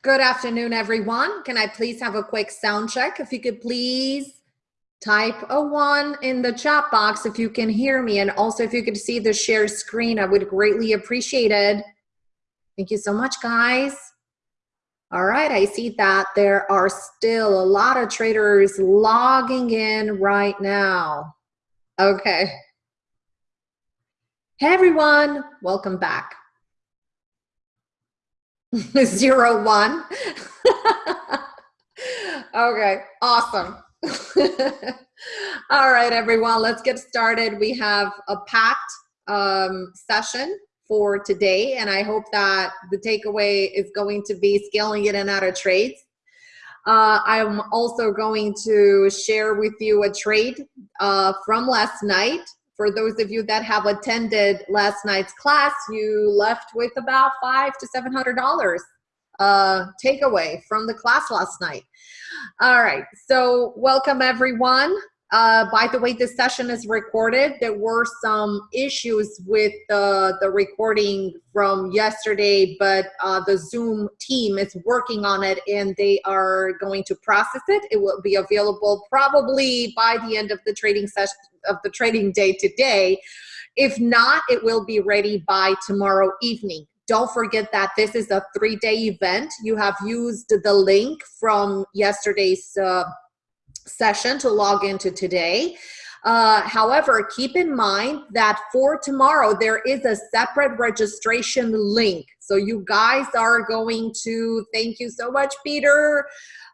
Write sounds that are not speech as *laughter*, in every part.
Good afternoon, everyone. Can I please have a quick sound check? If you could please type a one in the chat box if you can hear me. And also if you could see the share screen, I would greatly appreciate it. Thank you so much, guys. All right, I see that there are still a lot of traders logging in right now. Okay. Hey, everyone. Welcome back. *laughs* Zero one. *laughs* okay, awesome. *laughs* All right, everyone, let's get started. We have a packed um, session for today, and I hope that the takeaway is going to be scaling in and out of trades. Uh, I'm also going to share with you a trade uh, from last night for those of you that have attended last night's class, you left with about five to seven hundred dollars uh, takeaway from the class last night. All right, so welcome everyone. Uh, by the way, this session is recorded. There were some issues with the, the recording from yesterday, but uh, the Zoom team is working on it and they are going to process it. It will be available probably by the end of the trading session of the trading day today. If not, it will be ready by tomorrow evening. Don't forget that this is a three-day event. You have used the link from yesterday's uh, session to log into today. Uh, however, keep in mind that for tomorrow, there is a separate registration link. So you guys are going to, thank you so much, Peter.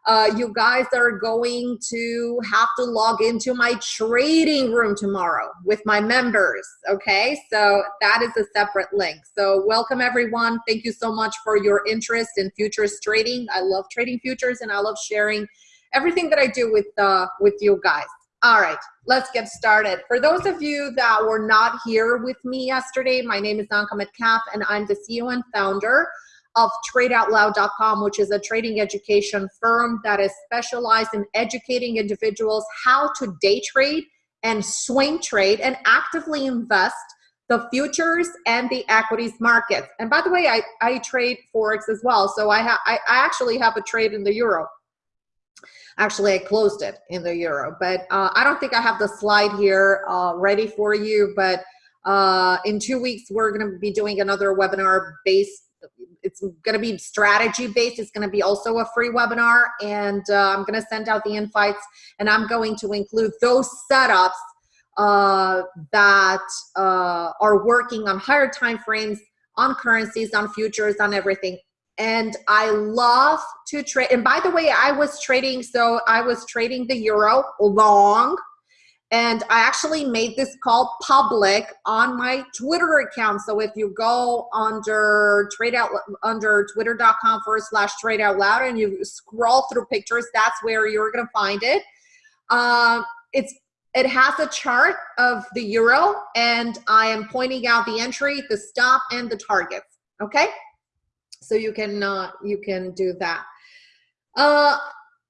Uh, you guys are going to have to log into my trading room tomorrow with my members. Okay, so that is a separate link. So welcome everyone. Thank you so much for your interest in futures trading. I love trading futures and I love sharing everything that I do with uh, with you guys. All right, let's get started. For those of you that were not here with me yesterday, my name is Anka Metcalf and I'm the CEO and founder of tradeoutloud.com, which is a trading education firm that is specialized in educating individuals how to day trade and swing trade and actively invest the futures and the equities markets. And by the way, I, I trade Forex as well. So I, ha I, I actually have a trade in the euro. Actually, I closed it in the euro, but uh, I don't think I have the slide here uh, ready for you. But uh, in two weeks, we're going to be doing another webinar based it's going to be strategy based. It's going to be also a free webinar and uh, I'm going to send out the invites and I'm going to include those setups uh, that uh, are working on higher time frames, on currencies, on futures, on everything. And I love to trade. And by the way, I was trading, so I was trading the euro long and I actually made this call public on my Twitter account. So if you go under trade out under twitter.com forward slash trade out loud and you scroll through pictures, that's where you're gonna find it. Um, it's it has a chart of the euro and I am pointing out the entry, the stop and the targets. Okay. So you can uh, you can do that. Uh,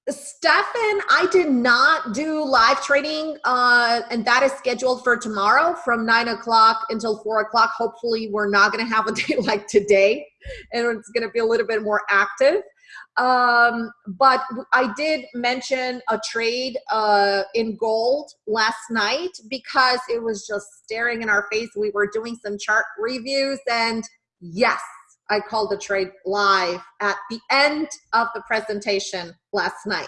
Stefan, I did not do live trading, uh, and that is scheduled for tomorrow from nine o'clock until four o'clock. Hopefully, we're not going to have a *laughs* day like today, and it's going to be a little bit more active. Um, but I did mention a trade uh, in gold last night because it was just staring in our face. We were doing some chart reviews, and yes, I called the trade live at the end of the presentation last night.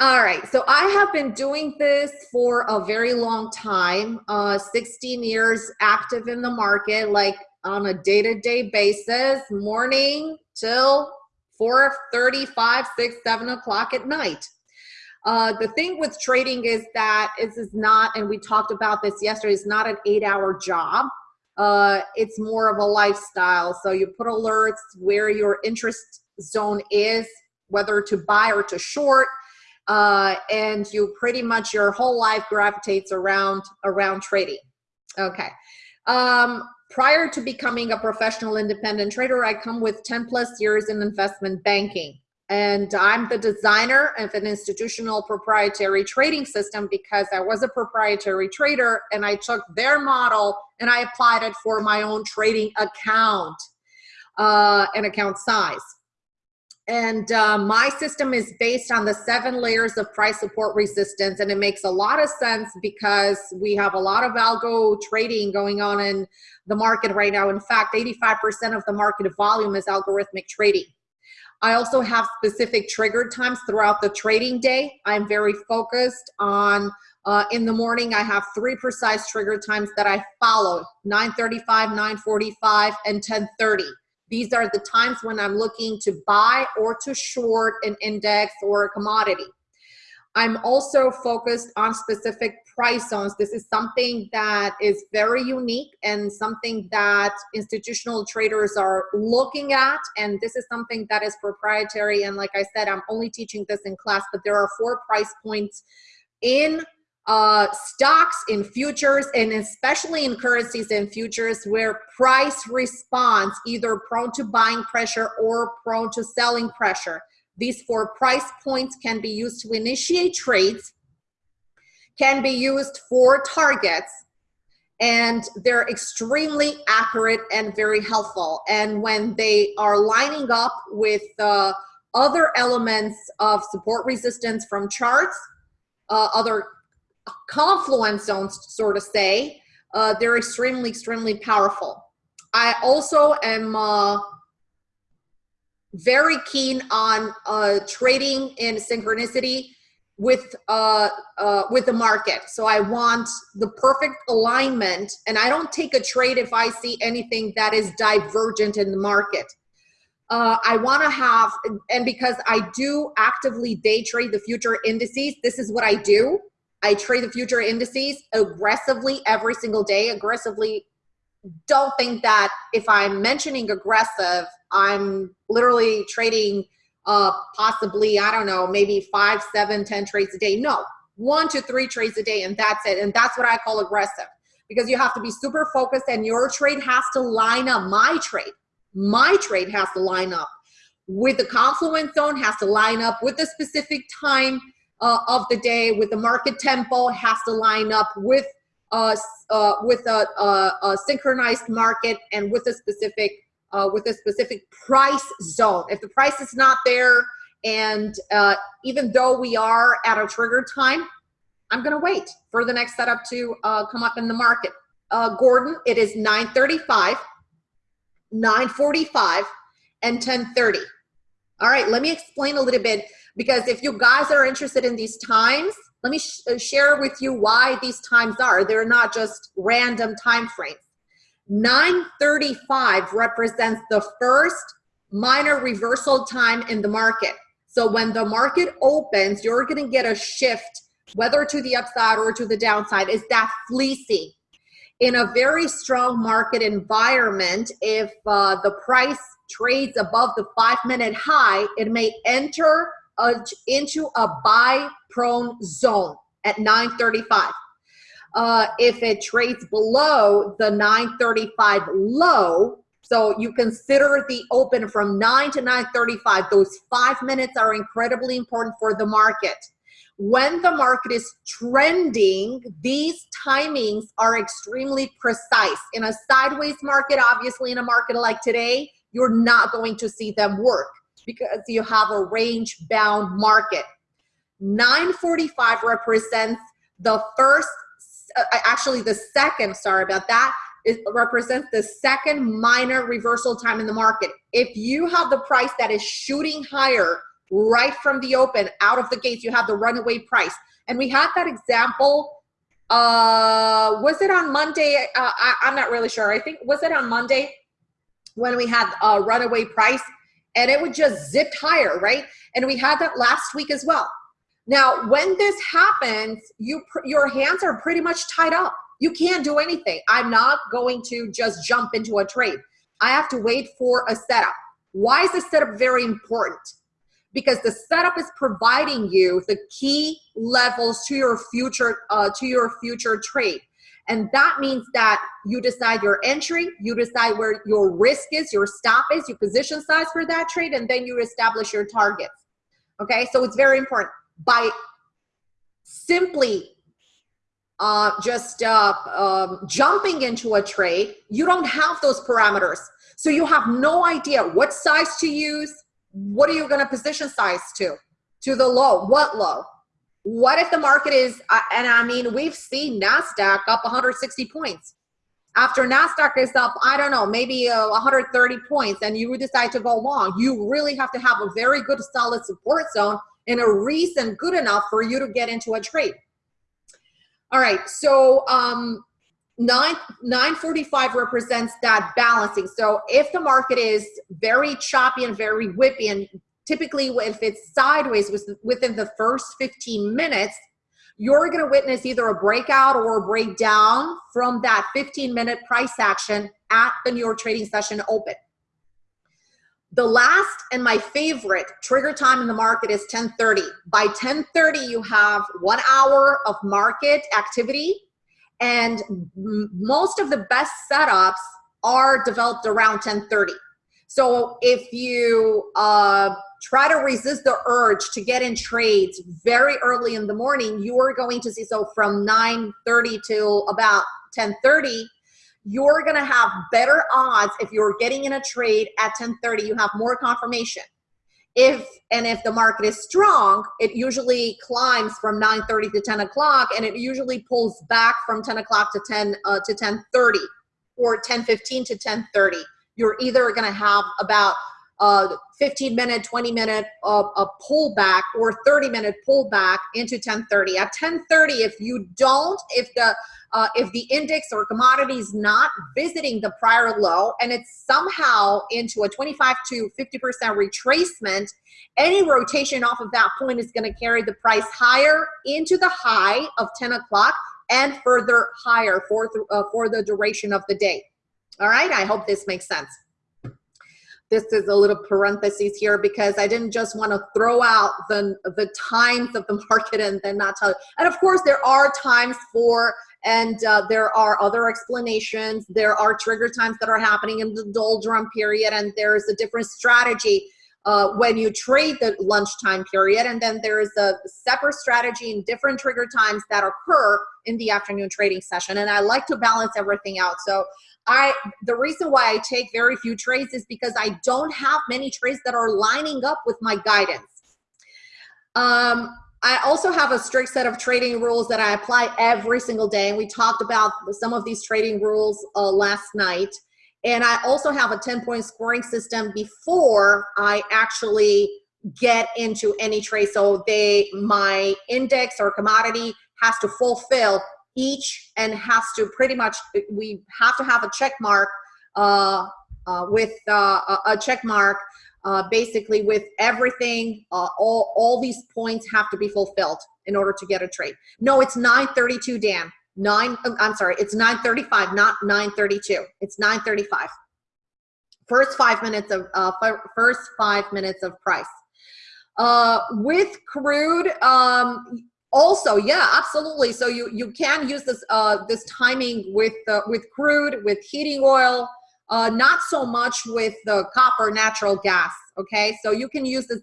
All right, so I have been doing this for a very long time, uh, 16 years active in the market, like on a day-to-day -day basis, morning till 4.35, 6, 7 o'clock at night. Uh, the thing with trading is that this is not, and we talked about this yesterday, it's not an eight hour job uh, it's more of a lifestyle. So you put alerts where your interest zone is, whether to buy or to short, uh, and you pretty much your whole life gravitates around around trading. Okay. Um, prior to becoming a professional independent trader, I come with 10 plus years in investment banking and I'm the designer of an institutional proprietary trading system because I was a proprietary trader and I took their model and I applied it for my own trading account uh, and account size. and uh, my system is based on the seven layers of price support resistance and it makes a lot of sense because we have a lot of algo trading going on in the market right now in fact 85% of the market volume is algorithmic trading i also have specific trigger times throughout the trading day i'm very focused on uh, in the morning i have three precise trigger times that i follow 935 945 and 1030 these are the times when I'm looking to buy or to short an index or a commodity. I'm also focused on specific price zones. This is something that is very unique and something that institutional traders are looking at. And this is something that is proprietary. And like I said, I'm only teaching this in class, but there are four price points in uh, stocks in futures and especially in currencies and futures where price response either prone to buying pressure or prone to selling pressure. These four price points can be used to initiate trades, can be used for targets, and they're extremely accurate and very helpful. And when they are lining up with uh, other elements of support resistance from charts, uh, other confluence zones, sort of say, uh, they're extremely, extremely powerful. I also am uh, very keen on uh, trading in synchronicity with uh, uh, with the market. So I want the perfect alignment, and I don't take a trade if I see anything that is divergent in the market. Uh, I want to have, and because I do actively day trade the future indices, this is what I do. I trade the future indices aggressively every single day. Aggressively, don't think that if I'm mentioning aggressive, I'm literally trading uh, possibly, I don't know, maybe five, seven, ten trades a day. No, one to three trades a day, and that's it. And that's what I call aggressive because you have to be super focused and your trade has to line up. My trade, my trade has to line up with the confluence zone, has to line up with the specific time uh, of the day with the market tempo has to line up with uh, uh, with a, a, a, synchronized market and with a specific uh, with a specific price zone. If the price is not there, and uh, even though we are at a trigger time, I'm gonna wait for the next setup to uh, come up in the market. Uh, Gordon, it is 9:35, 9:45, and 10:30. All right, let me explain a little bit because if you guys are interested in these times, let me sh uh, share with you why these times are. They're not just random time frames. 935 represents the first minor reversal time in the market. So when the market opens, you're going to get a shift, whether to the upside or to the downside. Is that fleecy? In a very strong market environment, if uh, the price trades above the five minute high, it may enter a, into a buy prone zone at 935. Uh, if it trades below the 935 low, so you consider the open from 9 to 935, those five minutes are incredibly important for the market. When the market is trending, these timings are extremely precise. In a sideways market, obviously in a market like today, you're not going to see them work because you have a range bound market. 945 represents the first, actually the second, sorry about that, it represents the second minor reversal time in the market. If you have the price that is shooting higher right from the open, out of the gates, you have the runaway price. And we had that example, uh, was it on Monday? Uh, I, I'm not really sure. I think, was it on Monday when we had a runaway price? and it would just zip higher, right? And we had that last week as well. Now, when this happens, you your hands are pretty much tied up. You can't do anything. I'm not going to just jump into a trade. I have to wait for a setup. Why is the setup very important? Because the setup is providing you the key levels to your future uh, to your future trade. And that means that you decide your entry, you decide where your risk is, your stop is, your position size for that trade, and then you establish your targets. Okay, so it's very important. By simply uh, just uh, um, jumping into a trade, you don't have those parameters. So you have no idea what size to use, what are you going to position size to? To the low. What low? What if the market is, uh, and I mean, we've seen NASDAQ up 160 points. After NASDAQ is up, I don't know, maybe uh, 130 points, and you decide to go long, you really have to have a very good solid support zone and a reason good enough for you to get into a trade. All right, so um, 9, 945 represents that balancing. So if the market is very choppy and very whippy, and typically if it's sideways within the first 15 minutes, you're going to witness either a breakout or a breakdown from that 15 minute price action at the New York trading session open. The last and my favorite trigger time in the market is 1030. By 1030, you have one hour of market activity and most of the best setups are developed around 1030. So if you uh, try to resist the urge to get in trades very early in the morning, you are going to see, so from 9.30 till about 10.30, you're gonna have better odds if you're getting in a trade at 10.30, you have more confirmation. If, and if the market is strong, it usually climbs from 9.30 to 10 o'clock and it usually pulls back from 10 o'clock to 10 uh, to 10.30 or 10.15 to 10.30. You're either gonna have about uh, 15 minute, 20 minute uh, a pullback or 30 minute pullback into 1030. At 1030, if you don't, if the uh, if the index or commodity is not visiting the prior low and it's somehow into a 25 to 50% retracement, any rotation off of that point is going to carry the price higher into the high of 10 o'clock and further higher for, uh, for the duration of the day. All right, I hope this makes sense this is a little parentheses here because I didn't just want to throw out the, the times of the *laughs* market and then not tell you. And of course, there are times for, and uh, there are other explanations. There are trigger times that are happening in the doldrum period, and there's a different strategy uh, when you trade the lunchtime period. And then there's a separate strategy in different trigger times that occur in the afternoon trading session. And I like to balance everything out. So I the reason why I take very few trades is because I don't have many trades that are lining up with my guidance. Um, I also have a strict set of trading rules that I apply every single day. And we talked about some of these trading rules uh, last night. And I also have a 10 point scoring system before I actually get into any trade. So they, my index or commodity has to fulfill each and has to pretty much, we have to have a check mark uh, uh, with uh, a check mark uh, basically with everything, uh, all, all these points have to be fulfilled in order to get a trade. No, it's 932, Dan. Nine, um, I'm sorry, it's 935, not 932. It's 935. First five minutes of, uh, first five minutes of price. Uh, with crude, um, also, yeah, absolutely. So you you can use this uh, this timing with uh, with crude, with heating oil, uh, not so much with the copper natural gas. Okay, so you can use this,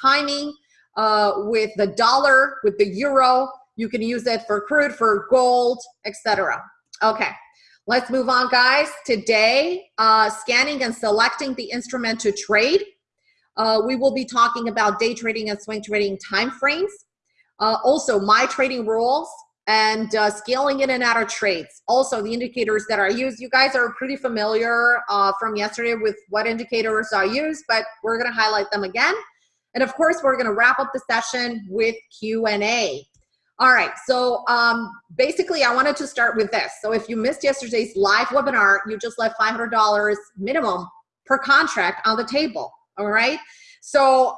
timing uh, with the dollar, with the euro. You can use it for crude, for gold, etc. Okay, let's move on, guys. Today, uh, scanning and selecting the instrument to trade. Uh, we will be talking about day trading and swing trading time frames. Uh, also, my trading rules and uh, scaling in and out of trades. Also, the indicators that I use, you guys are pretty familiar uh, from yesterday with what indicators I use, but we're gonna highlight them again. And of course, we're gonna wrap up the session with Q&A. All right, so um, basically I wanted to start with this. So if you missed yesterday's live webinar, you just left $500 minimum per contract on the table, all right? So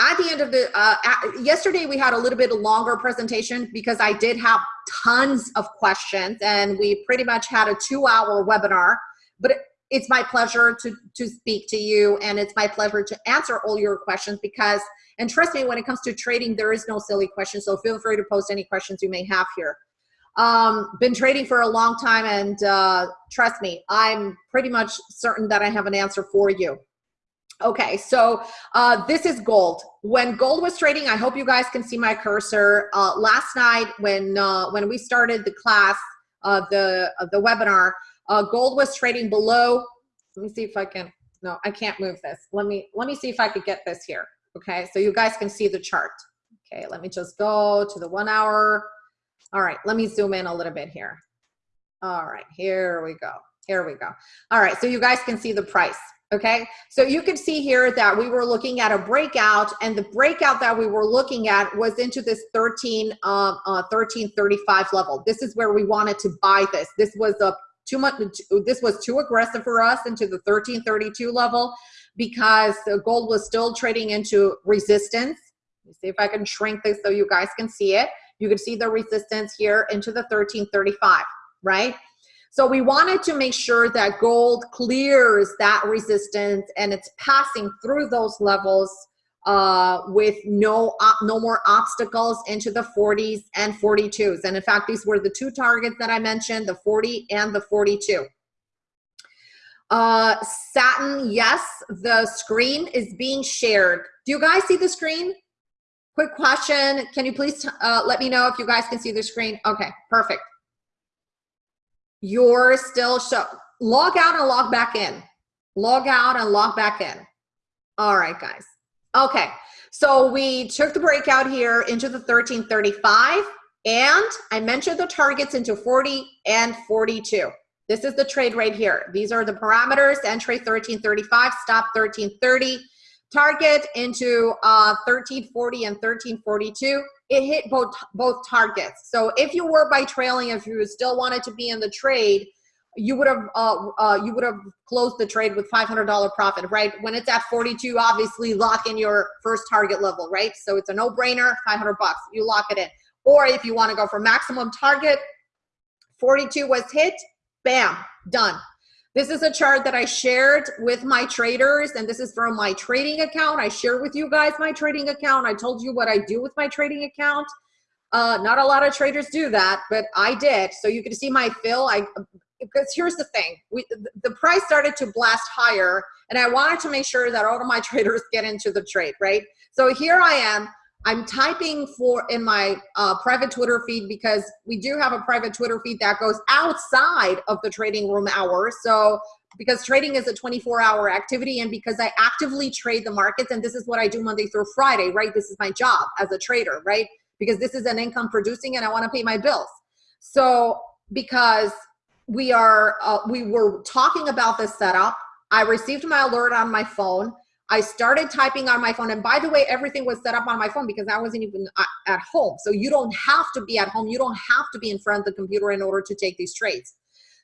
at the end of the uh, yesterday we had a little bit longer presentation because i did have tons of questions and we pretty much had a two hour webinar but it's my pleasure to to speak to you and it's my pleasure to answer all your questions because and trust me when it comes to trading there is no silly question so feel free to post any questions you may have here. Um been trading for a long time and uh trust me i'm pretty much certain that i have an answer for you Okay, so uh, this is gold. When gold was trading, I hope you guys can see my cursor. Uh, last night, when uh, when we started the class, uh, the uh, the webinar, uh, gold was trading below. Let me see if I can no, I can't move this. Let me, let me see if I could get this here. Okay, so you guys can see the chart. Okay, let me just go to the one hour. All right, let me zoom in a little bit here. All right, here we go. Here we go. All right, so you guys can see the price. Okay, so you can see here that we were looking at a breakout, and the breakout that we were looking at was into this 13, um, uh, 1335 level. This is where we wanted to buy this. This was a too much. This was too aggressive for us into the 1332 level because gold was still trading into resistance. Let me see if I can shrink this so you guys can see it. You can see the resistance here into the 1335, right? So we wanted to make sure that gold clears that resistance and it's passing through those levels uh, with no uh, no more obstacles into the 40s and 42s. And in fact, these were the two targets that I mentioned, the 40 and the 42. Uh, Satin, yes, the screen is being shared. Do you guys see the screen? Quick question. Can you please uh, let me know if you guys can see the screen? Okay, perfect you're still show log out and log back in. Log out and log back in. All right guys. Okay. So we took the breakout here into the 1335 and I mentioned the targets into 40 and 42 this is the trade right here. These are the parameters. Entry 1335 stop 1330 target into uh, 1340 and 1342 it hit both both targets. So if you were by trailing, if you still wanted to be in the trade, you would have uh, uh, you would have closed the trade with $500 profit, right? When it's at 42, obviously lock in your first target level, right? So it's a no-brainer, 500 bucks. You lock it in. Or if you want to go for maximum target, 42 was hit, bam, done. This is a chart that I shared with my traders, and this is from my trading account. I share with you guys my trading account. I told you what I do with my trading account. Uh, not a lot of traders do that, but I did. So you can see my fill. I because here's the thing: we the price started to blast higher, and I wanted to make sure that all of my *laughs* traders get into the trade, right? So here I am. I'm typing for in my uh, private Twitter feed because we do have a private Twitter feed that goes outside of the trading room hours. So because trading is a 24 hour activity and because I actively trade the markets and this is what I do Monday through Friday, right? This is my job as a trader, right? Because this is an income producing and I want to pay my bills. So because we are, uh, we were talking about this setup, I received my alert on my phone. I started typing on my phone. And by the way, everything was set up on my phone because I wasn't even uh, at home. So you don't have to be at home. You don't have to be in front of the computer in order to take these trades.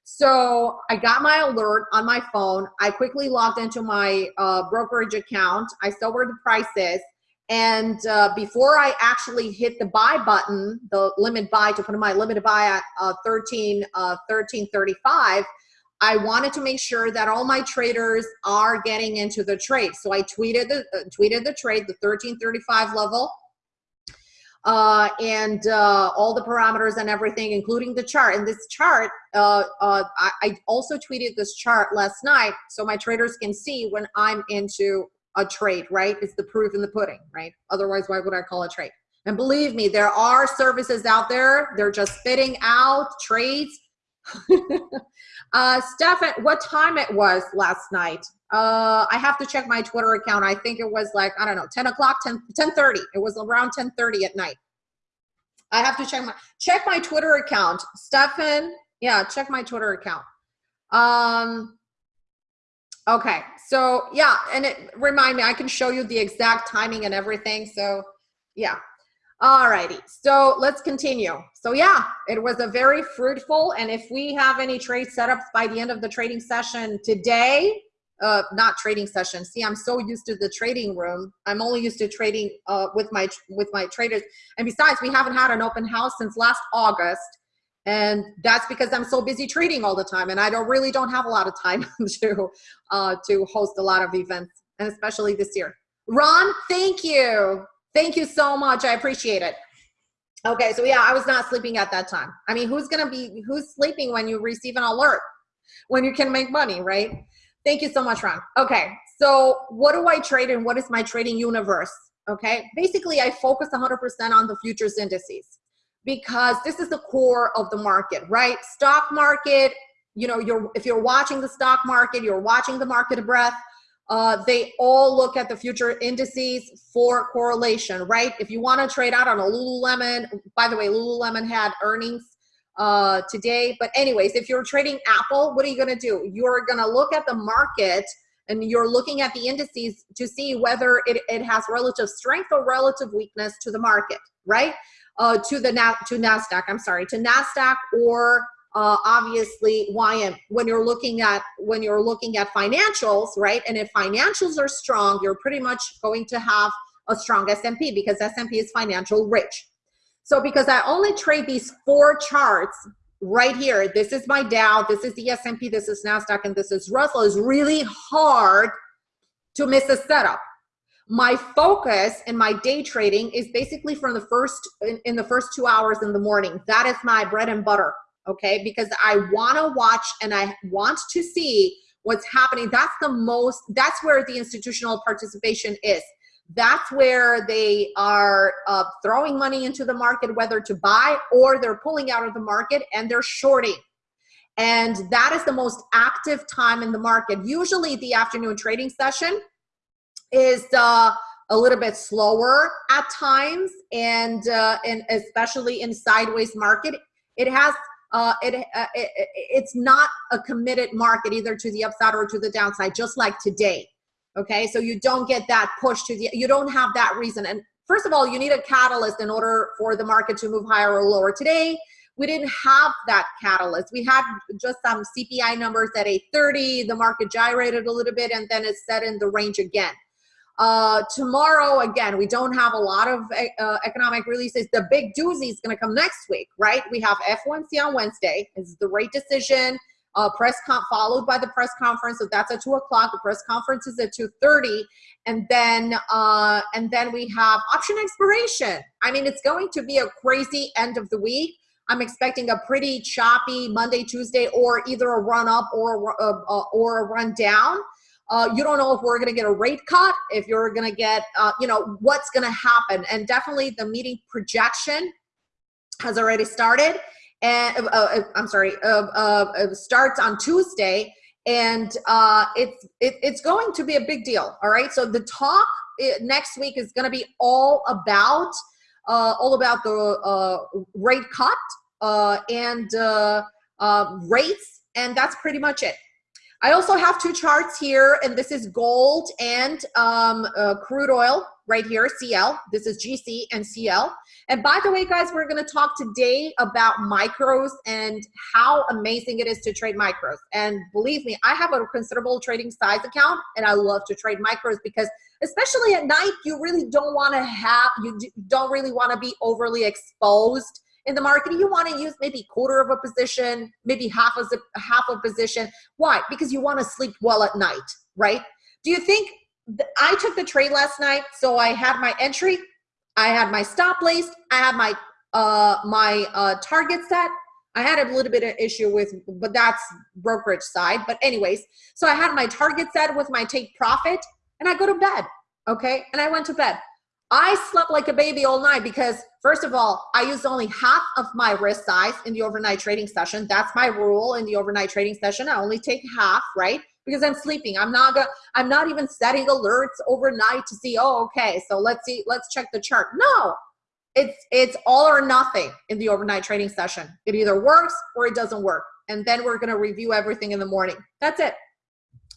So I got my alert on my phone. I quickly logged into my uh, brokerage account. I saw where the price is. And uh, before I actually hit the buy button, the limit buy to put in my limit buy at uh, 13, uh, 1335, I wanted to make sure that all my traders are getting into the trade. So I tweeted the uh, tweeted the trade, the 1335 level, uh, and uh, all the parameters and everything, including the chart. And this chart, uh, uh, I, I, also tweeted this chart last night so my traders can see when I'm into a trade, right? It's the proof in the pudding, right? Otherwise, why would I call a trade? And believe me, there are services out there. They're just fitting out trades *laughs* uh, Stefan, what time it was last night? Uh, I have to check my Twitter account. I think it was like, I don't know, 10 o'clock, 10, 10 30. It was around 10 30 at night. I have to check my, check my Twitter account. Stefan, yeah, check my Twitter account. Um, okay, so yeah, and it remind me, I can show you the exact timing and everything. So yeah, all righty, so let's continue. So yeah, it was a very fruitful, and if we have any trade setups by the end of the trading session today, uh, not trading session. See, I'm so used to the trading room. I'm only used to trading uh, with my with my traders. And besides, we haven't had an open house since last August, and that's because I'm so busy trading all the time, and I don't really don't have a lot of time *laughs* to uh, to host a lot of events, and especially this year. Ron, thank you. Thank you so much. I appreciate it. Okay, so yeah, I was not sleeping at that time. I mean, who's gonna be, who's sleeping when you receive an alert? When you can make money, right? Thank you so much, Ron. Okay, so what do I trade and what is my trading universe? Okay, basically I focus 100% on the futures indices because this is the core of the market, right? Stock market, you know, you're if you're watching the stock market, you're watching the market of breath, uh, they all look at the future indices for correlation, right? If you want to trade out on a Lululemon, by the way, Lululemon had earnings uh, today. But anyways, if you're trading Apple, what are you going to do? You're going to look at the market and you're looking at the indices to see whether it, it has relative strength or relative weakness to the market, right? Uh, to the now to Nasdaq. I'm sorry, to Nasdaq or uh, obviously YM when you're looking at when you're looking at financials, right? And if financials are strong, you're pretty much going to have a strong S&P because S&P is financial rich. So because I only trade these four charts right here, this is my Dow, this is the S&P, this is NASDAQ, and this is Russell, is really hard to miss a setup. My focus in my day trading is basically from the first, in, in the first two hours in the morning. That is my bread and butter okay? Because I wanna watch and I want to see what's happening. That's the most, that's where the institutional participation is. That's where they are uh, throwing money into the market, whether to buy or they're pulling out of the market and they're shorting. And that is the most active time in the market. Usually the afternoon trading session is uh, a little bit slower at times and, uh, and especially in sideways market. It has uh, it, uh, it, it's not a committed market either to the upside or to the downside, just like today. Okay, so you don't get that push to the, you don't have that reason. And first of all, you need a catalyst in order for the market to move higher or lower. Today, we didn't have that catalyst. We had just some CPI numbers at 830. The market gyrated a little bit and then it set in the range again. Uh, tomorrow, again, we don't have a lot of uh, economic releases. The big doozy is going to come next week, right? We have FOMC on Wednesday. It's the rate decision. Uh, press con followed by the press conference. So that's at two o'clock. The press conference is at two thirty, and then uh, and then we have option expiration. I mean, it's going to be a crazy end of the week. I'm expecting a pretty choppy Monday, Tuesday, or either a run up or a, or a run down. Uh, you don't know if we're going to get a rate cut, if you're going to get, uh, you know, what's going to happen. And definitely the meeting projection has already started. And uh, uh I'm sorry, uh, uh, starts on Tuesday. And it's, it, it's going to be a big deal. All right. So the talk next week is going to be all about, all about the rate cut and rates. And that's pretty much it. I also have two charts here, and this is gold and um, uh, crude oil right here, CL. This is GC and CL. And by the way, guys, we're going to talk today about micros and how amazing it is to trade micros. And believe me, I have a considerable trading size account, and I love to trade micros because especially at night, you really don't want to have, you don't really want to be overly exposed in the market, you want to use maybe quarter of a position, maybe half of a half a position. Why? Because you want to sleep well at night, right? Do you think I took the trade last night? So I had my entry, I had my stop placed, I had my uh, my uh, target set. I had a little bit of issue with, but that's brokerage side. But anyways, so I had my target set with my take profit, and I go to bed. Okay, and I went to bed. I slept like a baby all night because first of all, I used only half of my risk size in the overnight trading session. That's my rule in the overnight trading session. I only take half, right? Because I'm sleeping. I'm not gonna, I'm not even setting alerts overnight to see, oh, okay, so let's see, let's check the chart. No, it's it's all or nothing in the overnight trading session. It either works or it doesn't work. And then we're gonna review everything in the morning. That's it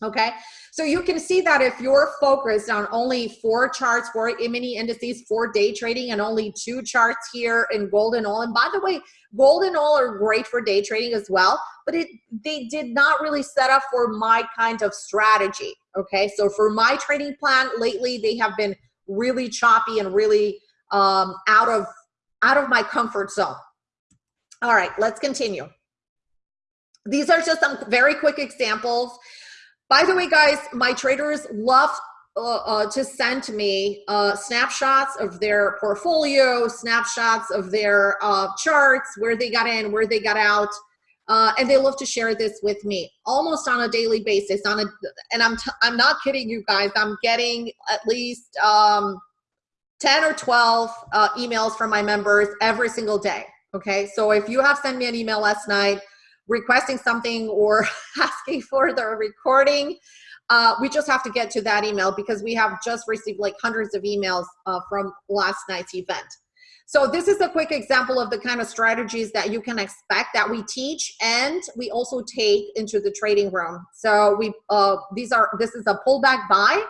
okay? So you can see that if you're focused on only four charts, four mini indices, for day trading, and only two charts here in gold and oil, and by the way, gold and oil are great for day trading as well, but it they did not really set up for my kind of strategy, okay? So for my trading plan, lately they have been really choppy and really um, out of out of my comfort zone. All right, let's continue. These are just some very quick examples. By the way, guys, my traders love uh, uh, to send me uh, snapshots of their portfolio, snapshots of their uh, charts, where they got in, where they got out, uh, and they love to share this with me almost on a daily basis. On a, and I'm t I'm not kidding you guys. I'm getting at least um, 10 or 12 uh, emails from my members every single day. Okay, so if you have sent me an email last night requesting something or *laughs* asking for the recording, uh, we just have to get to that email because we have just received like hundreds of emails uh, from last night's event. So this is a quick example of the kind of strategies that you can expect that we teach and we also take into the trading room. So we uh, these are this is a pullback buy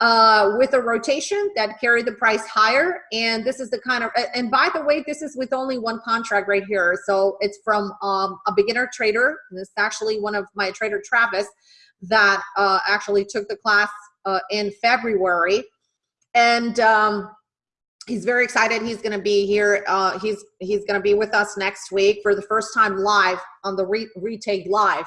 uh, with a rotation that carry the price higher. And this is the kind of, and by the way, this is with only one contract right here. So it's from um, a beginner trader. This is actually one of my trader, Travis, that uh, actually took the class uh, in February. And um, he's very excited. He's going to be here. Uh, he's he's going to be with us next week for the first time live on the re retake live.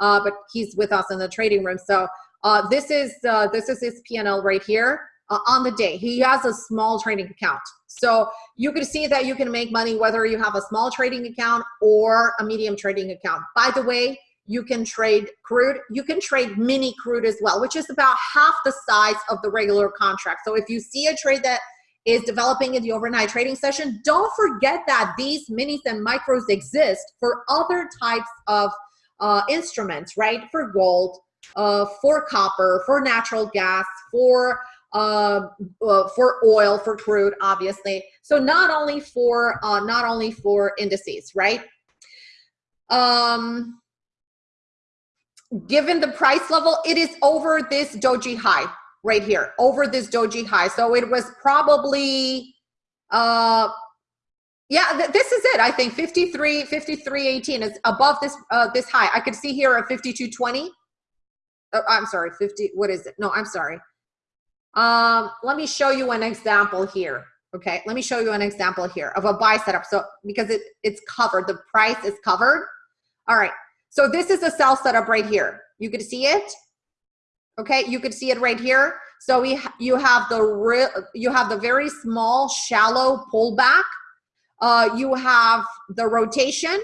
Uh, but he's with us in the trading room. So uh, this is uh, this is his PNL right here uh, on the day. He has a small trading account. So you can see that you can make money whether you have a small trading account or a medium trading account. By the way, you can trade crude. You can trade mini crude as well, which is about half the size of the regular contract. So if you see a trade that is developing in the overnight trading session, don't forget that these minis and micros exist for other types of uh, instruments, right? For gold, uh, for copper, for natural gas, for uh, uh, for oil, for crude, obviously. So not only for uh, not only for indices, right? Um, given the price level, it is over this doji high right here, over this doji high. So it was probably, uh, yeah, th this is it. I think 53, 53, 18 is above this uh, this high. I could see here at 52.20 oh, I'm sorry, 50, what is it? No, I'm sorry. Um, let me show you an example here. Okay, let me show you an example here of a buy setup. So because it, it's covered, the price is covered. All right, so this is a sell setup right here. You could see it. Okay, you could see it right here. So we you have the real you have the very small shallow pullback. Uh, you have the rotation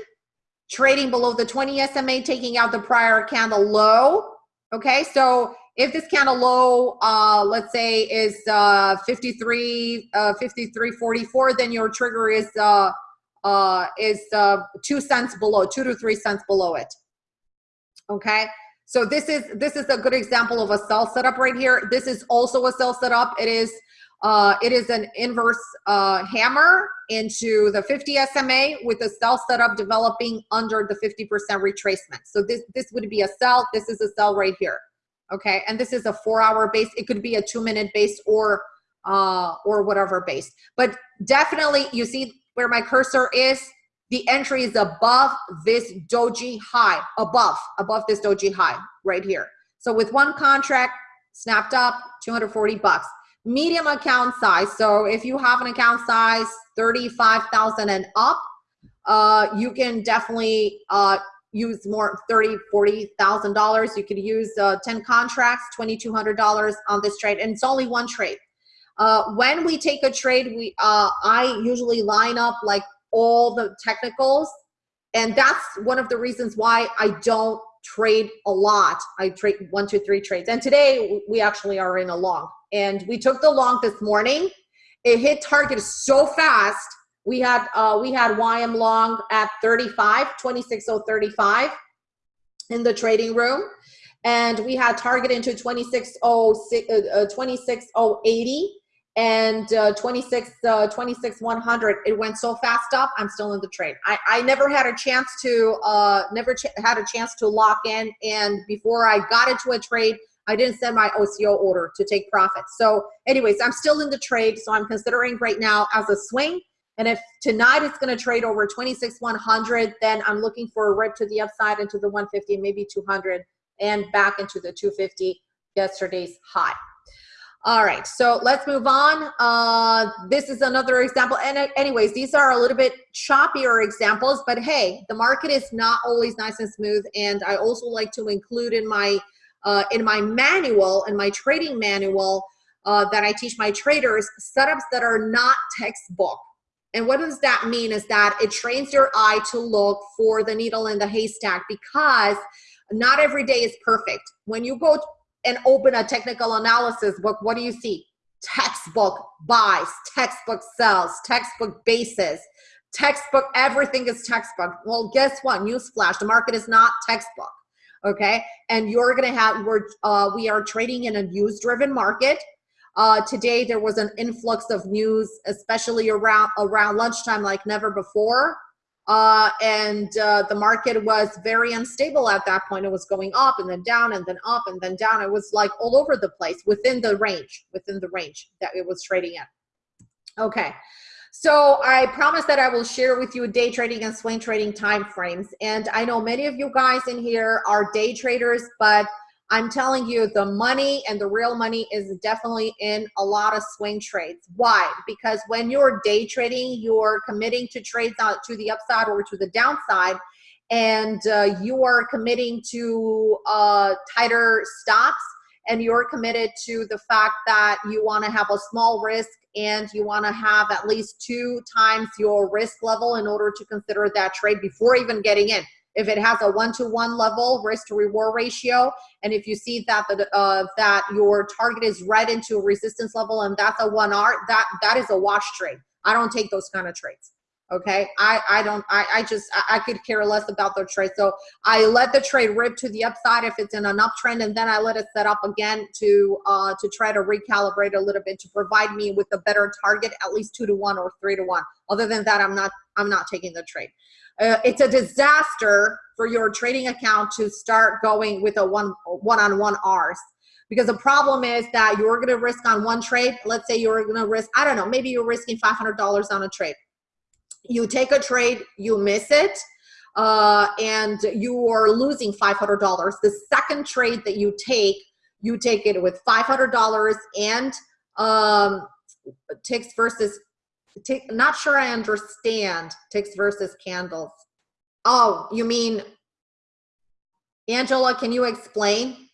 trading below the 20 SMA, taking out the prior candle low Okay, so if this candle low, uh, let's say is uh, 53, uh, 53.44, then your trigger is uh, uh, is uh, two cents below, two to three cents below it. Okay, so this is this is a good example of a sell setup right here. This is also a sell setup. It is uh, it is an inverse uh, hammer into the 50 SMA with a sell setup developing under the 50% retracement. So this, this would be a sell. This is a sell right here. Okay, and this is a four hour base. It could be a two minute base or, uh, or whatever base. But definitely you see where my cursor is, the entry is above this doji high, above, above this doji high right here. So with one contract snapped up, 240 bucks medium account size. So if you have an account size 35,000 and up, uh, you can definitely uh, use more 30, $40,000. You could use uh, 10 contracts, $2,200 on this trade. And it's only one trade. Uh, when we take a trade, we uh, I usually line up like all the technicals. And that's one of the reasons why I don't trade a lot. I trade one, two, three trades. And today we actually are in a long and we took the long this morning. It hit target so fast. We had uh, we had YM long at 35, 26035 in the trading room. And we had target into 26080 uh, uh 26080 and uh, 26 uh, 26 100 it went so fast up i'm still in the trade i i never had a chance to uh never had a chance to lock in and before i got into a trade I didn't send my OCO order to take profits. So anyways, I'm still in the trade. So I'm considering right now as a swing. And if tonight it's going to trade over 26 100, then I'm looking for a rip to the upside into the 150, maybe 200, and back into the 250, yesterday's high. All right, so let's move on. Uh, this is another example. And uh, anyways, these are a little bit choppier examples, but hey, the market is not always nice and smooth. And I also like to include in my uh, in my manual, in my trading manual uh, that I teach my traders, setups that are not textbook. And what does that mean is that it trains your eye to look for the needle in the haystack because not every day is perfect. When you go and open a technical analysis book, what do you see? Textbook buys, textbook sells, textbook bases, textbook, everything is textbook. Well, guess what? Newsflash, the market is not textbook okay? And you're gonna have, we're, uh, we are trading in a news-driven market. Uh, today there was an influx of news, especially around around lunchtime like never before. Uh, and uh, the market was very unstable at that point. It was going up and then down and then up and then down. It was like all over the place within the range, within the range that it was trading in. Okay. So I promise that I will share with you day trading and swing trading time frames. And I know many of you guys in here are day traders, but I'm telling you the money and the real money is definitely in a lot of swing trades. Why? Because when you're day trading, you're committing to trades out to the upside or to the downside and uh, you are committing to uh, tighter stops and you're committed to the fact that you want to have a small risk and you want to have at least two times your risk level in order to consider that trade before even getting in if it has a one-to-one -one level risk to reward ratio, and if you see that the, uh, that your target is right into a resistance level and that's a one R, that that is a wash trade. I don't take those kind of trades. Okay, I I don't I I just I, I could care less about the trade. So I let the trade rip to the upside if it's in an uptrend, and then I let it set up again to uh to try to recalibrate a little bit to provide me with a better target, at least two to one or three to one. Other than that, I'm not I'm not taking the trade uh, it's a disaster for your trading account to start going with a one one-on-one R's because the problem is that you're going to risk on one trade. Let's say you're going to risk, I don't know, maybe you're risking $500 on a trade. You take a trade, you miss it, uh, and you are losing $500. The second trade that you take, you take it with $500 and um, ticks versus Tick, not sure I understand ticks versus candles. Oh, you mean, Angela, can you explain?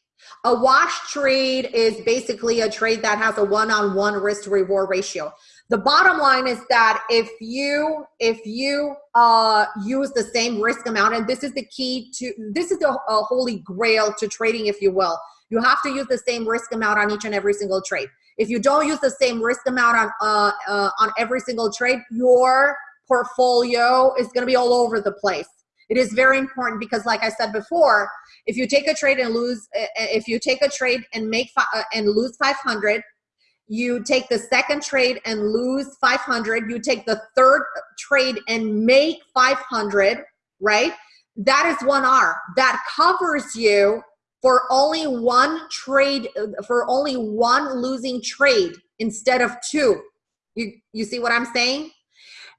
A wash trade is basically a trade that has a one-on-one -on -one risk to reward ratio. The bottom line is that if you if you uh, use the same risk amount, and this is the key to this is the uh, holy grail to trading, if you will. You have to use the same risk amount on each and every single trade. If you don't use the same risk amount on, uh, uh, on every single trade, your portfolio is gonna be all over the place. It is very important because like I said before, if you take a trade and lose, uh, uh, if you take a trade and make uh, and lose 500, you take the second trade and lose 500, you take the third trade and make 500, right? That is one R. That covers you for only one trade, for only one losing trade instead of two. You, you see what I'm saying?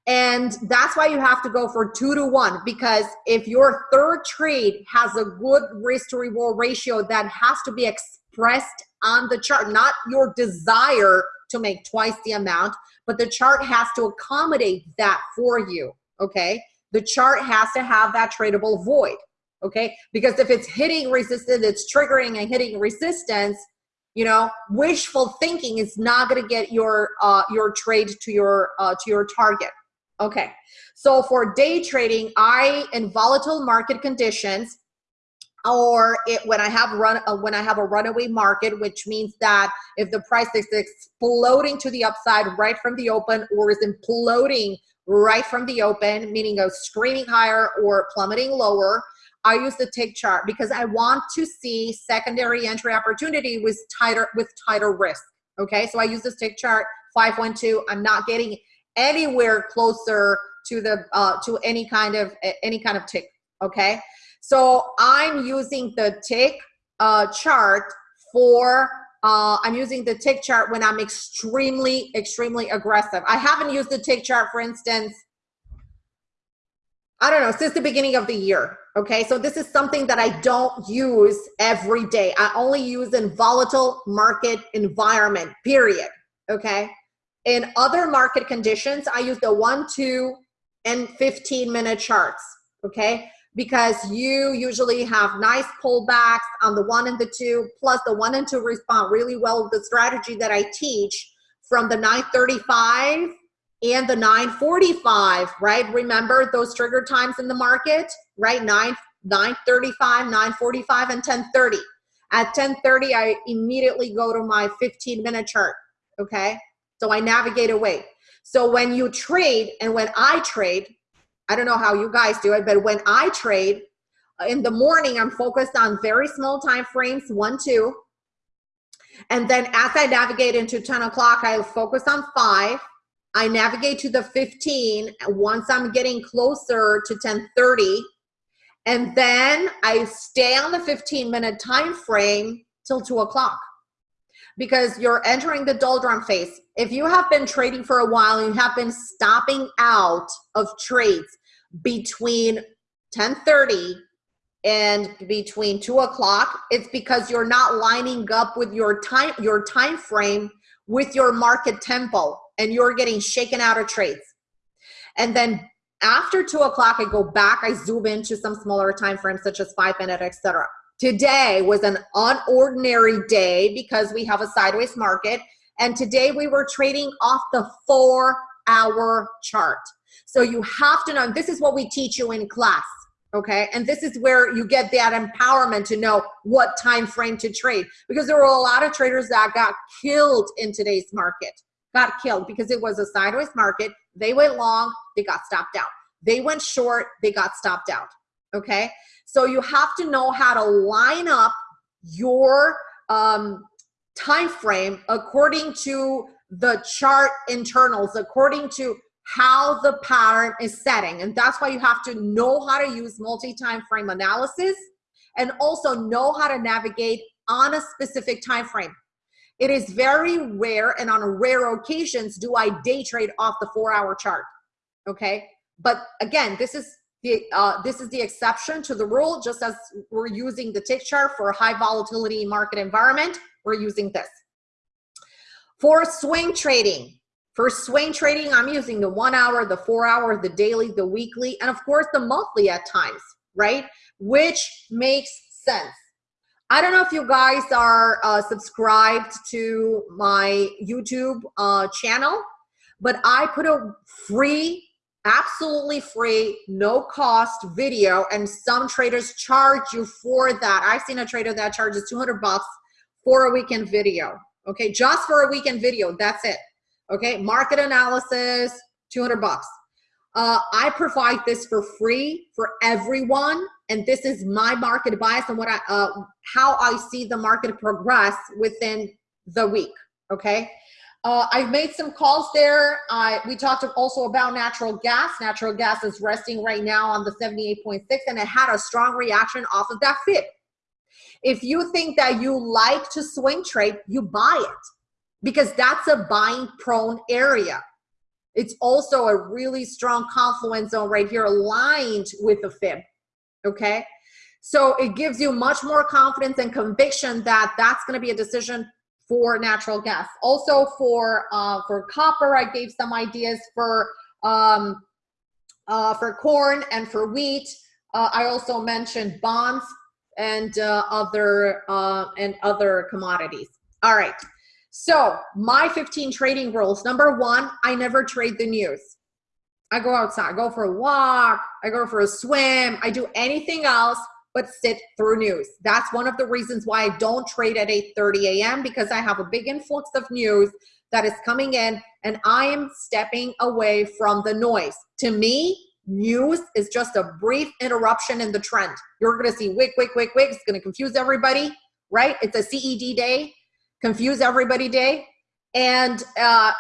And that's why you have to go for two to one because if your third trade has a good risk to reward ratio that has to be expressed on the chart, not your desire to make twice the amount, but the chart has to accommodate that for you, okay? The chart has to have that tradable void okay? Because if it's hitting resistance, it's triggering and hitting resistance, you know, wishful thinking is not going to get your uh, your trade to your uh, to your target. Okay, so for day trading, I in volatile market conditions, or it, when I have run uh, when I have a runaway market, which means that if the price is exploding to the upside right from the open, or is imploding right from the open, meaning a screaming higher or plummeting lower, I use the tick chart because I want to see secondary entry opportunity with tighter with tighter risk. Okay, so I use this tick chart 512. I'm not getting anywhere closer to the uh, to any kind of any kind of tick. Okay, so I'm using the tick uh, chart for uh, I'm using the tick chart when I'm extremely, extremely aggressive. I haven't used the tick chart, for instance, I don't know, since the beginning of the year. Okay, so this is something that I don't use every day. I only use in volatile market environment, period. Okay, in other market conditions, I use the one, two, and 15 minute charts. Okay, because you usually have nice pullbacks on the one and the two, plus the one and two respond really well with the strategy that I teach from the 935 and the 945, right? Remember those trigger times in the market, right? 9, 935, 945, and 1030. At 1030, I immediately go to my 15 minute chart, okay? So I navigate away. So when you trade and when I trade, I don't know how you guys do it, but when I trade, uh, in the morning, I'm focused on very small time frames, one, two. And then as I navigate into 10 o'clock, I focus on five. I navigate to the 15 once I'm getting closer to 1030. And then I stay on the 15 minute time frame till two o'clock because you're entering the doldrum phase. If you have been trading for a while you have been stopping out of trades between 1030 and between two o'clock, it's because you're not lining up with your time, your time frame with your market tempo and you're getting shaken out of trades. And then after two o'clock, I go back, I zoom into some smaller time frames such as five minute, etc. Today was an unordinary day because we have a sideways market. And today we were trading off the four hour chart. So you have to know, this is what we teach you in class okay and this is where you get that empowerment to know what time frame to trade because there were a lot of traders that got killed in today's market got killed because it was a sideways market they went long they got stopped out they went short they got stopped out okay so you have to know how to line up your um, time frame according to the chart internals according to how the pattern is setting. And that's why you have to know how to use multi-time frame analysis and also know how to navigate on a specific time frame. It is very rare and on rare occasions do I day trade off the four hour chart. Okay. But again, this is the, uh, this is the exception to the rule, just as we're using the tick chart for a high volatility market environment, we're using this. For swing trading, for swing trading, I'm using the one hour, the four hour, the daily, the weekly, and of course the monthly at times, right? Which makes sense. I don't know if you guys are uh, subscribed to my YouTube uh, channel, but I put a free, absolutely free, no cost video, and some traders charge you for that. I've seen a trader that charges 200 bucks for a weekend video. Okay, just for a weekend video, that's it okay market analysis 200 bucks uh, i provide this for free for everyone and this is my market bias and what i uh, how i see the market progress within the week okay uh, I've made some calls there. I, we talked also about natural gas. Natural gas is resting right now on the 78.6 and it had a strong reaction off of that FIB. If you think that you like to swing trade, you buy it because that's a buying prone area. It's also a really strong confluence zone right here aligned with the fib, okay? So it gives you much more confidence and conviction that that's gonna be a decision for natural gas. Also for, uh, for copper, I gave some ideas for, um, uh, for corn and for wheat. Uh, I also mentioned bonds and uh, other uh, and other commodities. All right. So my 15 trading rules. Number one, I never trade the news. I go outside, I go for a walk, I go for a swim, I do anything else but sit through news. That's one of the reasons why I don't trade at 8.30 a.m. because I have a big influx of news that is coming in and I am stepping away from the noise. To me, news is just a brief interruption in the trend. You're gonna see wick, wick, wick, wick. It's gonna confuse everybody, right? It's a CED day confuse everybody day. And uh,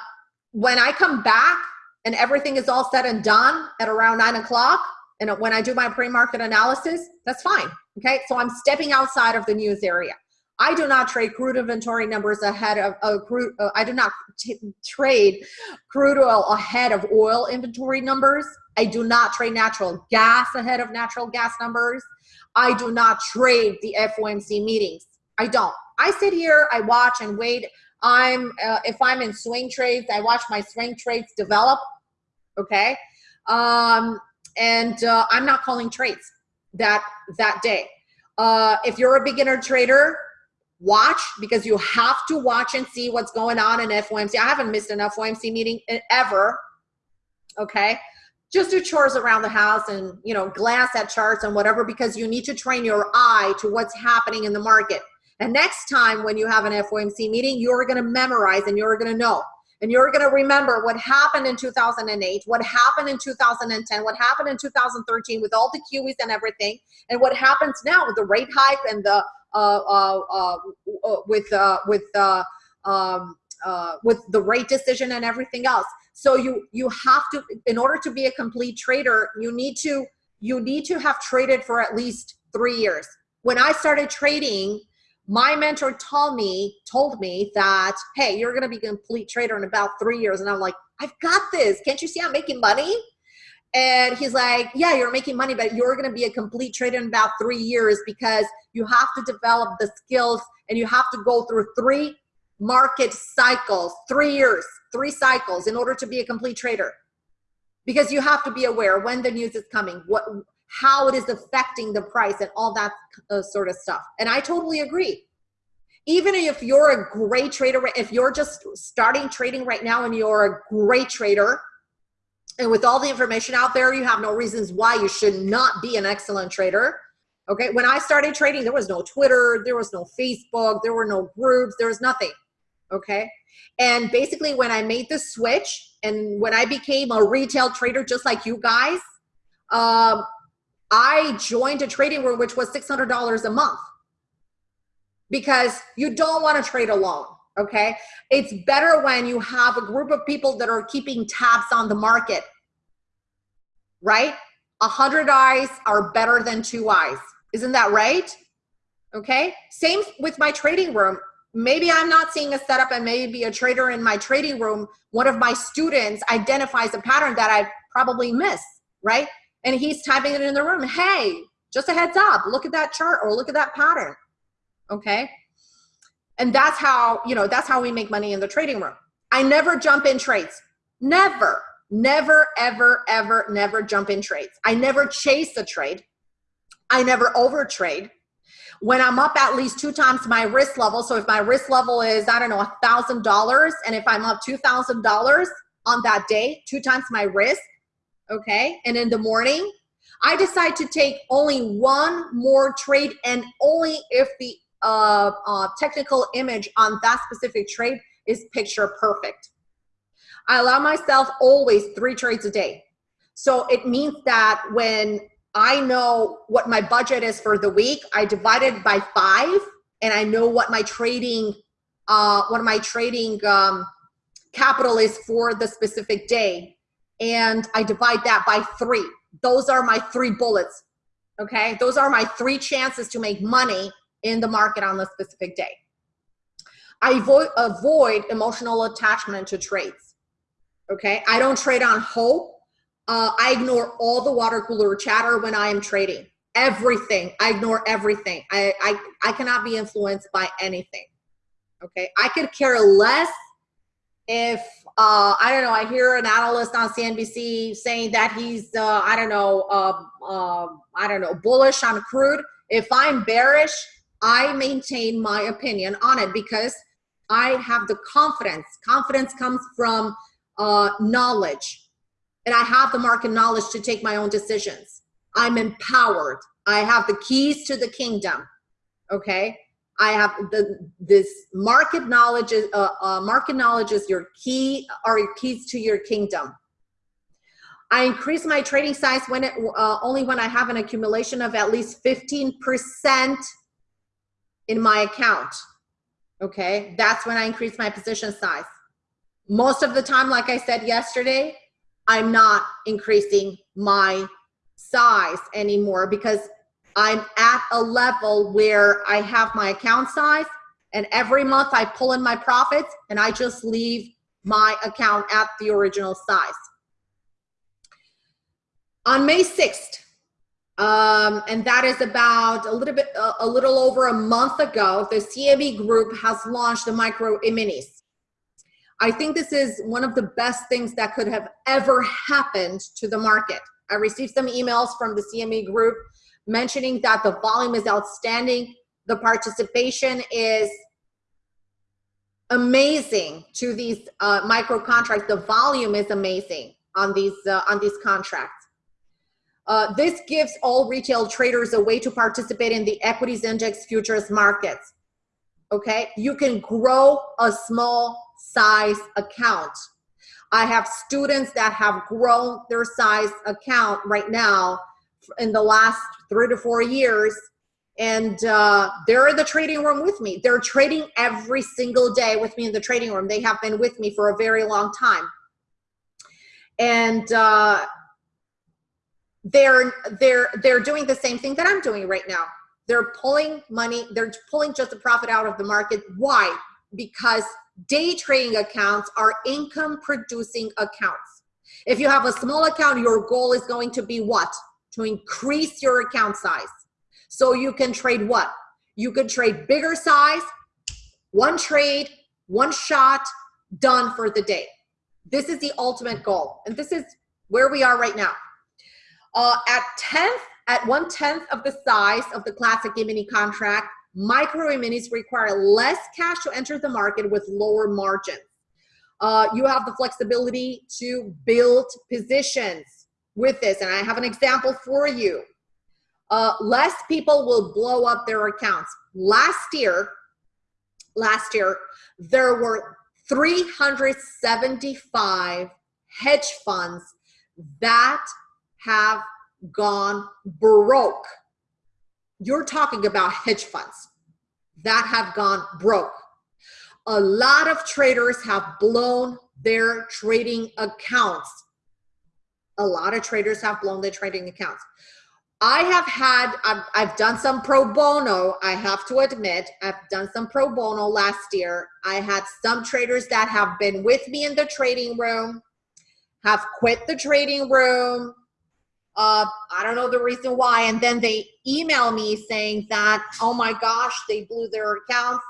when I come back and everything is all said and done at around nine o'clock, and when I do my pre-market analysis, that's fine. Okay, so I'm stepping outside of the news area. I do not trade crude inventory numbers ahead of uh, crude. Uh, I do not trade crude oil ahead of oil inventory numbers. I do not trade natural gas ahead of natural gas numbers. I do not trade the FOMC meetings. I don't. I sit here, I watch and wait. I'm uh, if I'm in swing trades, I watch my swing trades develop. Okay, um, and uh, I'm not calling trades that that day. Uh, if you're a beginner trader, watch because you have to watch and see what's going on in FOMC. I haven't missed an FOMC meeting ever. Okay, just do chores around the house and you know glance at charts and whatever because you need to train your eye to what's happening in the market. And next time when you have an FOMC meeting, you're going to memorize and you're going to know. And you're going to remember what happened in 2008, what happened in 2010, what happened in 2013 with all the QEs and everything, and what happens now with the rate hike and the uh, uh, uh, uh with uh, with uh, um, with the rate decision and everything else. So you you have to, in order to be a complete trader, you need to you need to have traded for at least three years. When I started trading, my mentor told me told me that hey you're to be a complete trader in about three years. And i'm like i've got this. Can't you see i'm making money? And he's like yeah you're making money but you're to be a complete trader in about three years because you have to develop the skills and you have to go through three market cycles three years three cycles in order to be a complete trader. Because you have to be aware when the news is coming what how it is affecting the price and all that uh, sort of stuff. And I totally agree. Even if you're a great trader, if you're just starting trading right now and you're a great trader, and with all the information out there, you have no reasons why you should not be an excellent trader. Okay, when I started trading, there was no Twitter, there was no Facebook, there were no groups, there was nothing. Okay, and basically, when I made the switch and when I became a retail trader, just like you guys, um, I joined a trading room, which was $600 a month because you don't want to trade alone. Okay. It's better when you have a group of people that are keeping tabs on the market, right? A hundred eyes are better than two eyes. Isn't that right? Okay. Same with my trading room. Maybe I'm not seeing a setup and maybe a trader in my trading room, one of my students identifies a pattern that I probably miss, right? And he's typing it in the room. Hey, just a heads up, look at that chart or look at that pattern. Okay. And that's how, you know, that's how we make money in the trading room. I never jump in trades. Never, never, ever, ever, never jump in trades. I never chase a trade. I never over trade. When I'm up at least two times my risk level, so if my risk level is, I don't know, a $1,000, and if I'm up $2,000 on that day, two times my risk, okay? And in the morning, I decide to take only one more trade and only if the uh, uh, technical image on that specific trade is picture perfect. I allow myself always three trades a day. So it means that when I know what my budget is for the week, I divide it by five and I know what my trading, uh, what my trading um, capital is for the specific day and I divide that by three. Those are my three bullets. Okay. Those are my three chances to make money in the market on the specific day. I avoid, avoid emotional attachment to trades. Okay. I don't trade on hope. Uh, I ignore all the water cooler chatter when I am trading. Everything. I ignore everything. I, I, I cannot be influenced by anything. Okay. I could care less if uh, I don't know, I hear an analyst on CNBC saying that he's, uh, I don't know, uh, I don't know, bullish on crude. If I'm bearish, I maintain my opinion on it because I have the confidence. Confidence comes from uh, knowledge, and I have the market knowledge to take my own decisions. I'm empowered. I have the keys to the kingdom. Okay. I have the this market knowledge is uh, uh, market knowledge is your key your keys to your kingdom. I increase my trading size when it uh, only when I have an accumulation of at least 15% in my account. Okay, that's when I increase my position size. Most of the time, like I said yesterday, I'm not increasing my size anymore because I'm at a level where I have my account size and every month I pull in my profits and I just leave my account at the original size. On May 6th, um, and that is about a little bit, a little over a month ago, the CME group has launched the micro e-minis. I think this is one of the best things that could have ever happened to the market. I received some emails from the CME group mentioning that the volume is outstanding. The participation is amazing to these uh, micro contracts. The volume is amazing on these uh, on these contracts. Uh, this gives all retail traders a way to participate in the equities index futures markets. Okay, you can grow a small size account. I have students that have grown their size account right now in the last three to four years and uh, they're in the trading room with me. They're trading every single day with me in the trading room. They have been with me for a very long time. And uh, they're, they're, they're doing the same thing that I'm doing right now. They're pulling money, they're pulling just the profit out of the market. Why? Because day trading accounts are income producing accounts. If you have a small account, your goal is going to be what? To increase your account size. So you can trade what? You could trade bigger size, one trade, one shot, done for the day. This is the ultimate goal. And this is where we are right now. Uh, at 10th, at one tenth of the size of the classic E-mini contract, micro E-minis require less cash to enter the market with lower margins. Uh, you have the flexibility to build positions with this. And I have an example for you. Uh, less people will blow up their accounts. Last year, last year, there were 375 hedge funds that have gone broke. You're talking about hedge funds that have gone broke. A lot of traders have blown their trading accounts. A lot of traders have blown their trading accounts. I have had, I've, I've, done some pro bono, I have to admit, I've done some pro bono last year. I had some traders that have been with me in the trading room, have quit the trading room. Uh, I don't know the reason why. And then they email me saying that, oh my gosh, they blew their accounts.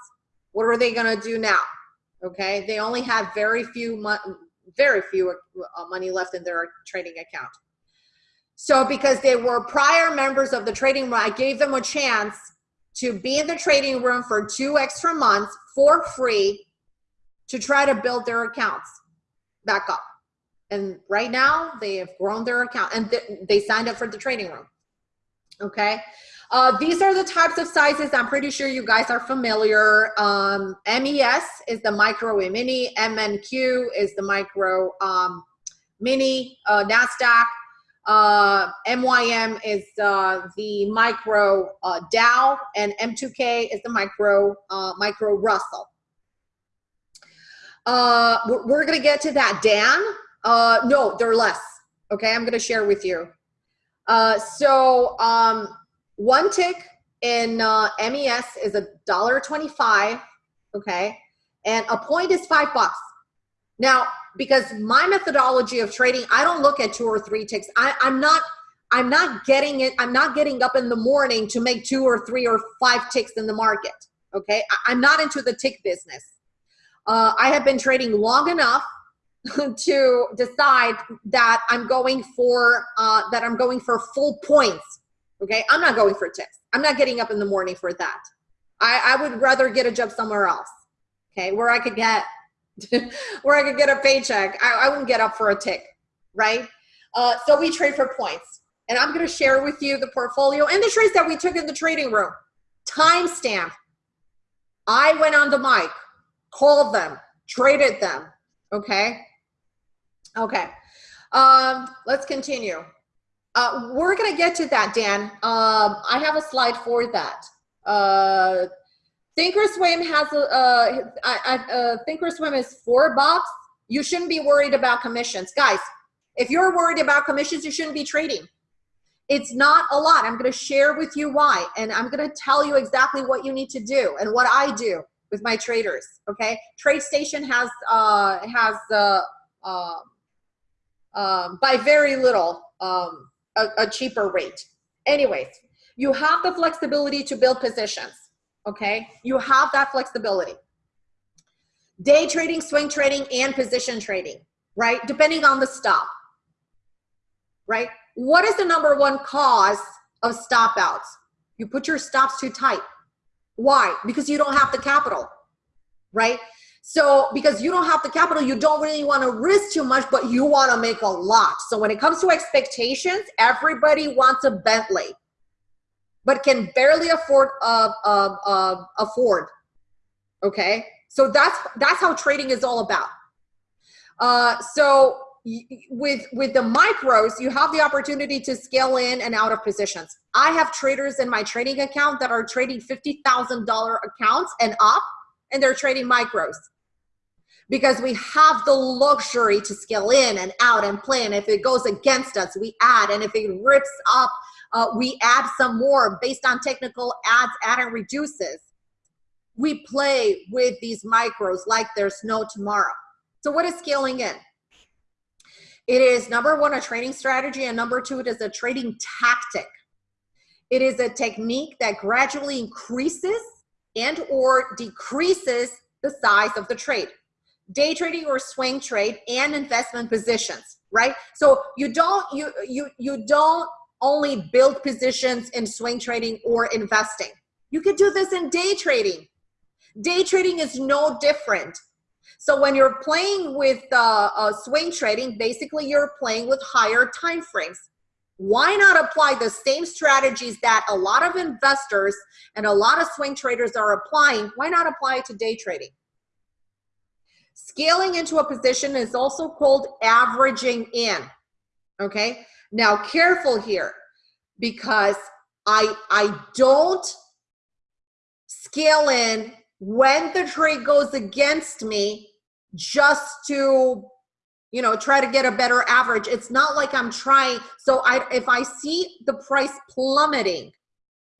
What are they going to do now? Okay. They only have very few, very few uh, money left in their trading account. So because they were prior members of the trading room, I gave them a chance to be in the trading room for two extra months for free to try to build their accounts back up. And right now they have grown their account and th they signed up for the trading room. Okay. Uh, these are the types of sizes I'm pretty sure you guys are familiar. Um, MES is the micro mini, MNQ is the micro um, mini, uh, NASDAQ, uh, MYM is uh, the micro uh, Dow, and M2K is the micro uh, micro Russell. Uh, we're, we're gonna get to that. Dan, uh, no, they're less. Okay, I'm gonna share with you. Uh, so um, one tick in uh, MES is a dollar twenty-five. Okay, and a point is five bucks. Now, because my methodology of trading, I don't look at two or three ticks. I, I'm not I'm not getting it. I'm not getting up in the morning to make two or three or five ticks in the market. Okay. I, am not into the tick business. Uh, I have been trading long enough *laughs* to decide that I'm going for, uh, that I'm going for full points. Okay. I'm not going for ticks. I'm not getting up in the morning for that. I, I would rather get a job somewhere else. Okay. Where I could get *laughs* where I could get a paycheck. I, I wouldn't get up for a tick, right? Uh, so we trade for points. And I'm going to share with you the portfolio and the trades that we took in the trading room. Timestamp. I went on the mic, called them, traded them. Okay. Okay. Um, let's continue. Uh, we're going to get to that, Dan. Um, I have a slide for that. Uh, Thinkorswim has a, uh, uh, Thinkorswim is four bucks. You shouldn't be worried about commissions. Guys, if you're worried about commissions, you shouldn't be trading. It's not a lot. I'm going to share with you why, and I'm going to tell you exactly what you need to do and what I do with my traders. Okay, TradeStation has uh, has uh, uh, uh, by very little um, a, a cheaper rate. Anyways, you have the flexibility to build positions okay? You have that flexibility. Day trading, swing trading, and position trading, right? Depending on the stop, right? What is the number one cause of stop outs? You put your stops too tight. Why? Because you don't have the capital, right? So because you don't have the capital, you don't really want to risk too much, but you want to make a lot. So when it comes to expectations, everybody wants a Bentley but can barely afford uh, uh, uh, afford. Okay, So that's that's how trading is all about. Uh, so with with the micros, you have the opportunity to scale in and out of positions. I have traders in my trading account that are trading fifty thousand dollar accounts and up, and they're trading micros because we have the luxury to scale in and out and play. And if it goes against us, we add. And if it rips up, uh, we add some more based on technical adds, add and reduces. We play with these micros like there's no tomorrow. So what is scaling in? It is number one, a trading strategy, and number two, it is a trading tactic. It is a technique that gradually increases and or decreases the size of the trade. Day trading or swing trade and investment positions, right? So you don't you you you don't only build positions in swing trading or investing. You could do this in day trading. Day trading is no different. So when you're playing with uh, uh, swing trading, basically you're playing with higher time frames. Why not apply the same strategies that a lot of investors and a lot of swing traders are applying? Why not apply it to day trading? Scaling into a position is also called averaging in. Okay. Now careful here because I I don't scale in when the trade goes against me just to you know try to get a better average it's not like i'm trying so i if i see the price plummeting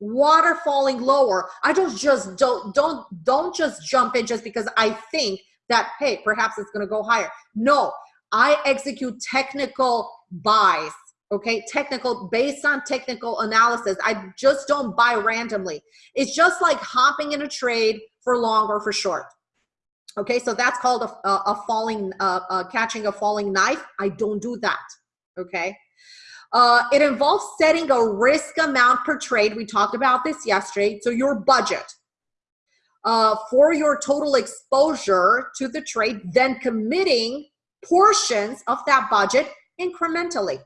water falling lower i don't just don't don't don't just jump in just because i think that hey perhaps it's to go higher. No i execute technical buys okay? Technical based on technical analysis. I just don't buy randomly. It's just like hopping in a trade for long or for short okay? So that's called a, a, a falling uh, uh, catching a falling knife. I don't do that okay? Uh, it involves setting a risk amount per trade. We talked about this yesterday. So your budget uh, for your total exposure to the trade then committing portions of that budget incrementally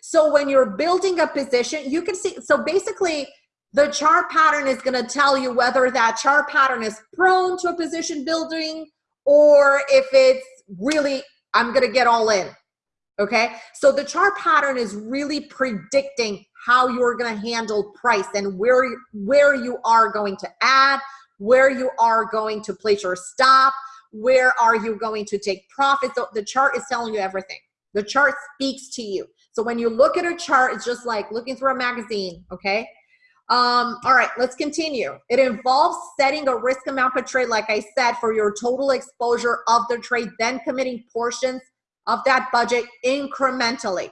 so when you're building a position, you can see, so basically the chart pattern is gonna tell you whether that chart pattern is prone to a position building or if it's really, I'm gonna get all in, okay? So the chart pattern is really predicting how you're gonna handle price and where, where you are going to add, where you are going to place your stop, where are you going to take profits. So the chart is telling you everything. The chart speaks to you. So when you look at a chart, it's just like looking through a magazine, okay? Um, all right, let's continue. It involves setting a risk amount per trade, like I said, for your total exposure of the trade, then committing portions of that budget incrementally.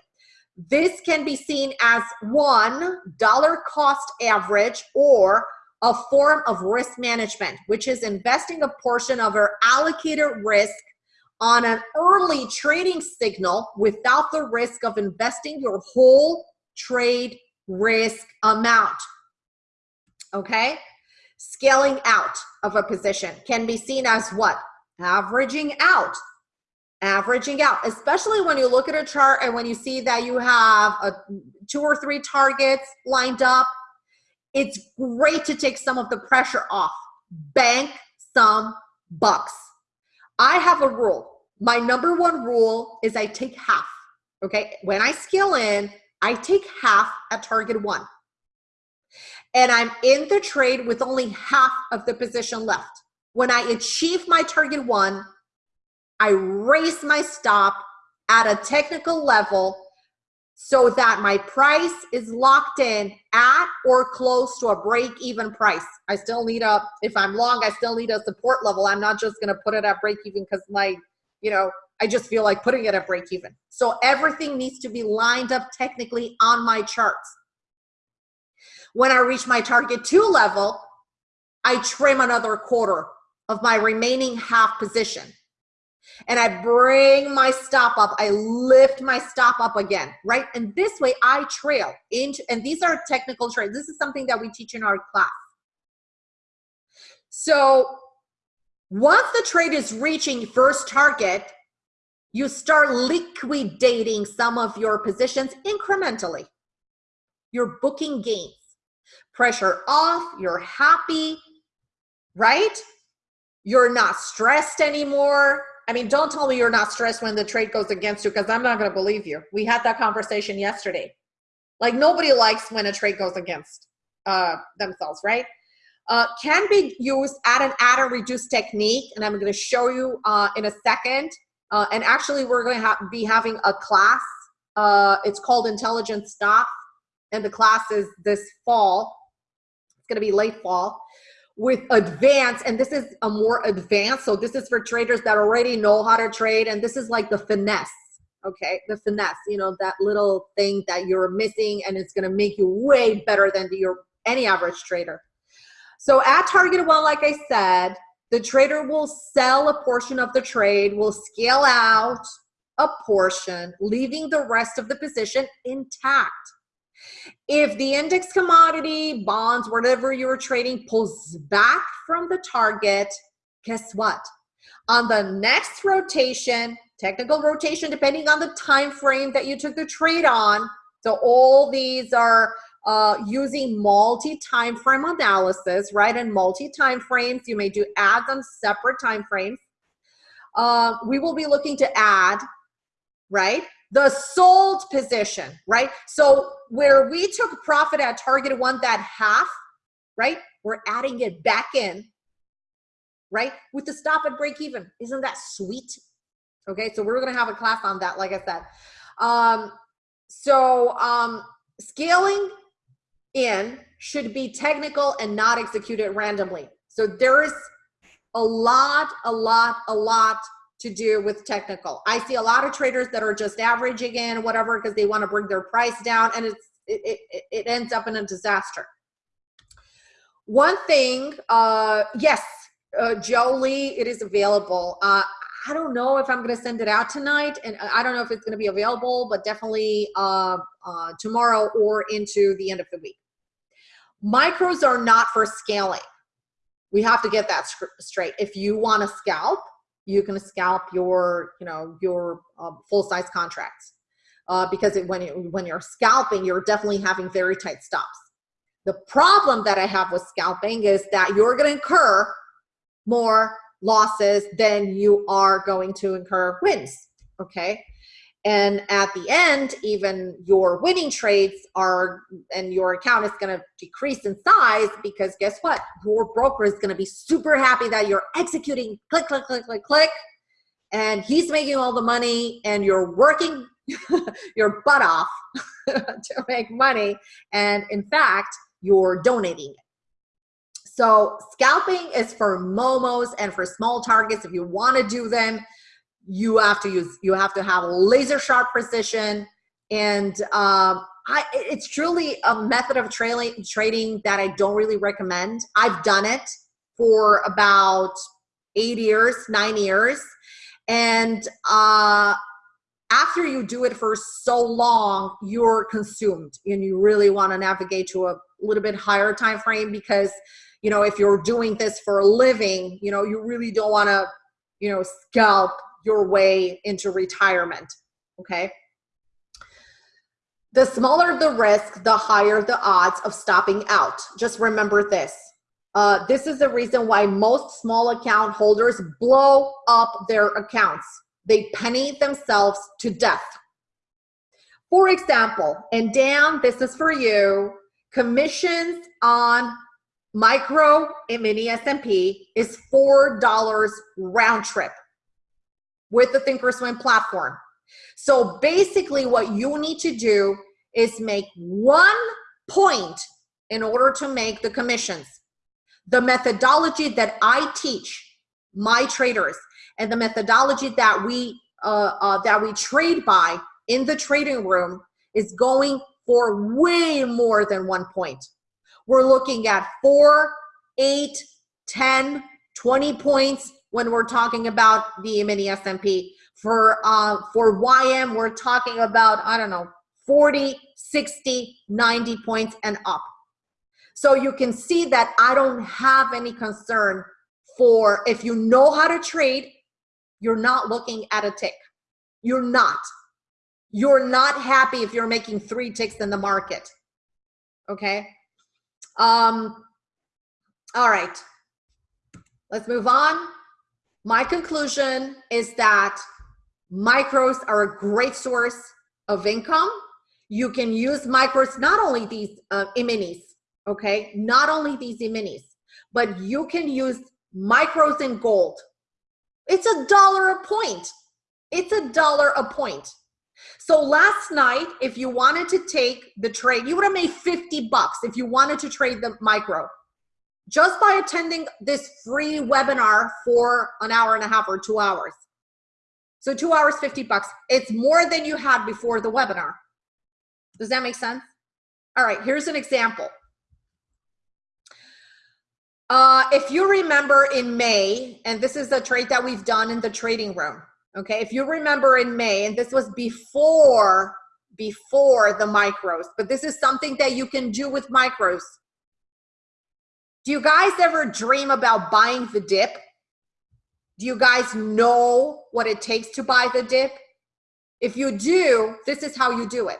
This can be seen as one dollar cost average or a form of risk management, which is investing a portion of our allocated risk on an early trading signal without the risk of investing your whole trade risk amount. Okay? Scaling out of a position can be seen as what? Averaging out. Averaging out, especially when you look at a chart and when you see that you have a, two or three targets lined up, it's great to take some of the pressure off. Bank some bucks. I have a rule my number one rule is I take half. Okay. When I scale in, I take half at target one. And I'm in the trade with only half of the position left. When I achieve my target one, I raise my stop at a technical level so that my price is locked in at or close to a break even price. I still need a, if I'm long, I still need a support level. I'm not just gonna put it at break even because my you know, I just feel like putting it at break even. So everything needs to be lined up technically on my charts. When I reach my target two level, I trim another quarter of my remaining half position. And I bring my stop up, I lift my stop up again, right? And this way I trail into, and these are technical trades. This is something that we teach in our class. So once the trade is reaching first target, you start liquidating some of your positions incrementally. You're booking gains. Pressure off, you're happy, right? you're not stressed anymore. I mean, don't tell me you're not stressed when the trade goes against you because I'm not going to believe you. We had that conversation yesterday. Like nobody likes when a trade goes against uh, themselves, right? Uh, can be used at an add and reduce technique, and I'm going to show you uh, in a second. Uh, and actually, we're going to ha be having a class. Uh, it's called Intelligent Stop, and the class is this fall. It's going to be late fall with advanced, and this is a more advanced. So this is for traders that already know how to trade, and this is like the finesse. Okay, the finesse. You know that little thing that you're missing, and it's going to make you way better than your any average trader. So at target one, like I said, the trader will sell a portion of the trade, will scale out a portion, leaving the rest of the position intact. If the index commodity, bonds, whatever you're trading pulls back from the target, guess what? On the next rotation, technical rotation, depending on the time frame that you took the trade on, so all these are uh, using multi-time frame analysis, right? And multi-time frames, you may do ads on separate time frames. Uh, we will be looking to add, right? The sold position, right? So where we took profit at target one that half, right? We're adding it back in, right? With the stop at break even. Isn't that sweet? Okay, so we're gonna have a class on that, like I said. Um, so um, scaling in should be technical and not executed randomly. So there's a lot, a lot, a lot to do with technical. I see a lot of traders that are just averaging in whatever because they want to bring their price down and it's it, it, it ends up in a disaster. One thing, uh, yes, uh, Jolie, it is available. Uh, I don't know if I'm going to send it out tonight, and I don't know if it's going to be available, but definitely uh, uh, tomorrow or into the end of the week. Micros are not for scaling. We have to get that straight. If you want to scalp, you can scalp your, you know, your uh, full size contracts uh, because it, when you, when you're scalping, you're definitely having very tight stops. The problem that I have with scalping is that you're going to incur more losses than you are going to incur wins. Okay. And at the end, even your winning trades are, and your account is going to decrease in size because guess what? Your broker is going to be super happy that you're executing click, click, click, click, click. And he's making all the money and you're working *laughs* your butt off *laughs* to make money. And in fact, you're donating. So scalping is for momos and for small targets. If you want to do them, you have to use you have to have laser sharp precision and um, I, it's truly a method of trailing, trading that I don't really recommend. I've done it for about eight years, nine years. And uh, after you do it for so long, you're consumed and you really want to navigate to a little bit higher time frame because, you know, if you're doing this for a living, you know, you really don't want to, you know, scalp your way into retirement, okay? The smaller the risk, the higher the odds of stopping out. Just remember this. Uh, this is the reason why most small account holders blow up their accounts. They penny themselves to death. For example, and Dan, this is for you, commissions on micro and mini S&P is $4 round trip with the thinkorswim platform. So basically what you need to do is make one point in order to make the commissions. The methodology that i teach my traders and the methodology that we uh, uh, that we trade by in the trading room is going for way more than one point. We're looking at four eight 10 20 points when we're talking about the mini S&P. For, uh, for YM, we're talking about, I don't know, 40, 60, 90 points and up. So you can see that I don't have any concern for if you know how to trade, you're not looking at a tick. You're not. You're not happy if you're making three ticks in the market. Okay. Um, all right Let's move on. My conclusion is that micros are a great source of income. You can use micros, not only these uh, e-minis, okay? Not only these e-minis, but you can use micros in gold. It's a dollar a point. It's a dollar a point. So last night, if you wanted to take the trade, you would have made 50 bucks if you wanted to trade the micro just by attending this free webinar for an hour and a half or two hours. So two hours, 50 bucks. It's more than you had before the webinar. Does that make sense? All right, here's an example. Uh, if you remember in May, and this is a trade that we've done in the trading room, okay? If you remember in May, and this was before, before the micros, but this is something that you can do with micros. Do you guys ever dream about buying the dip? Do you guys know what it takes to buy the dip? If you do, this is how you do it.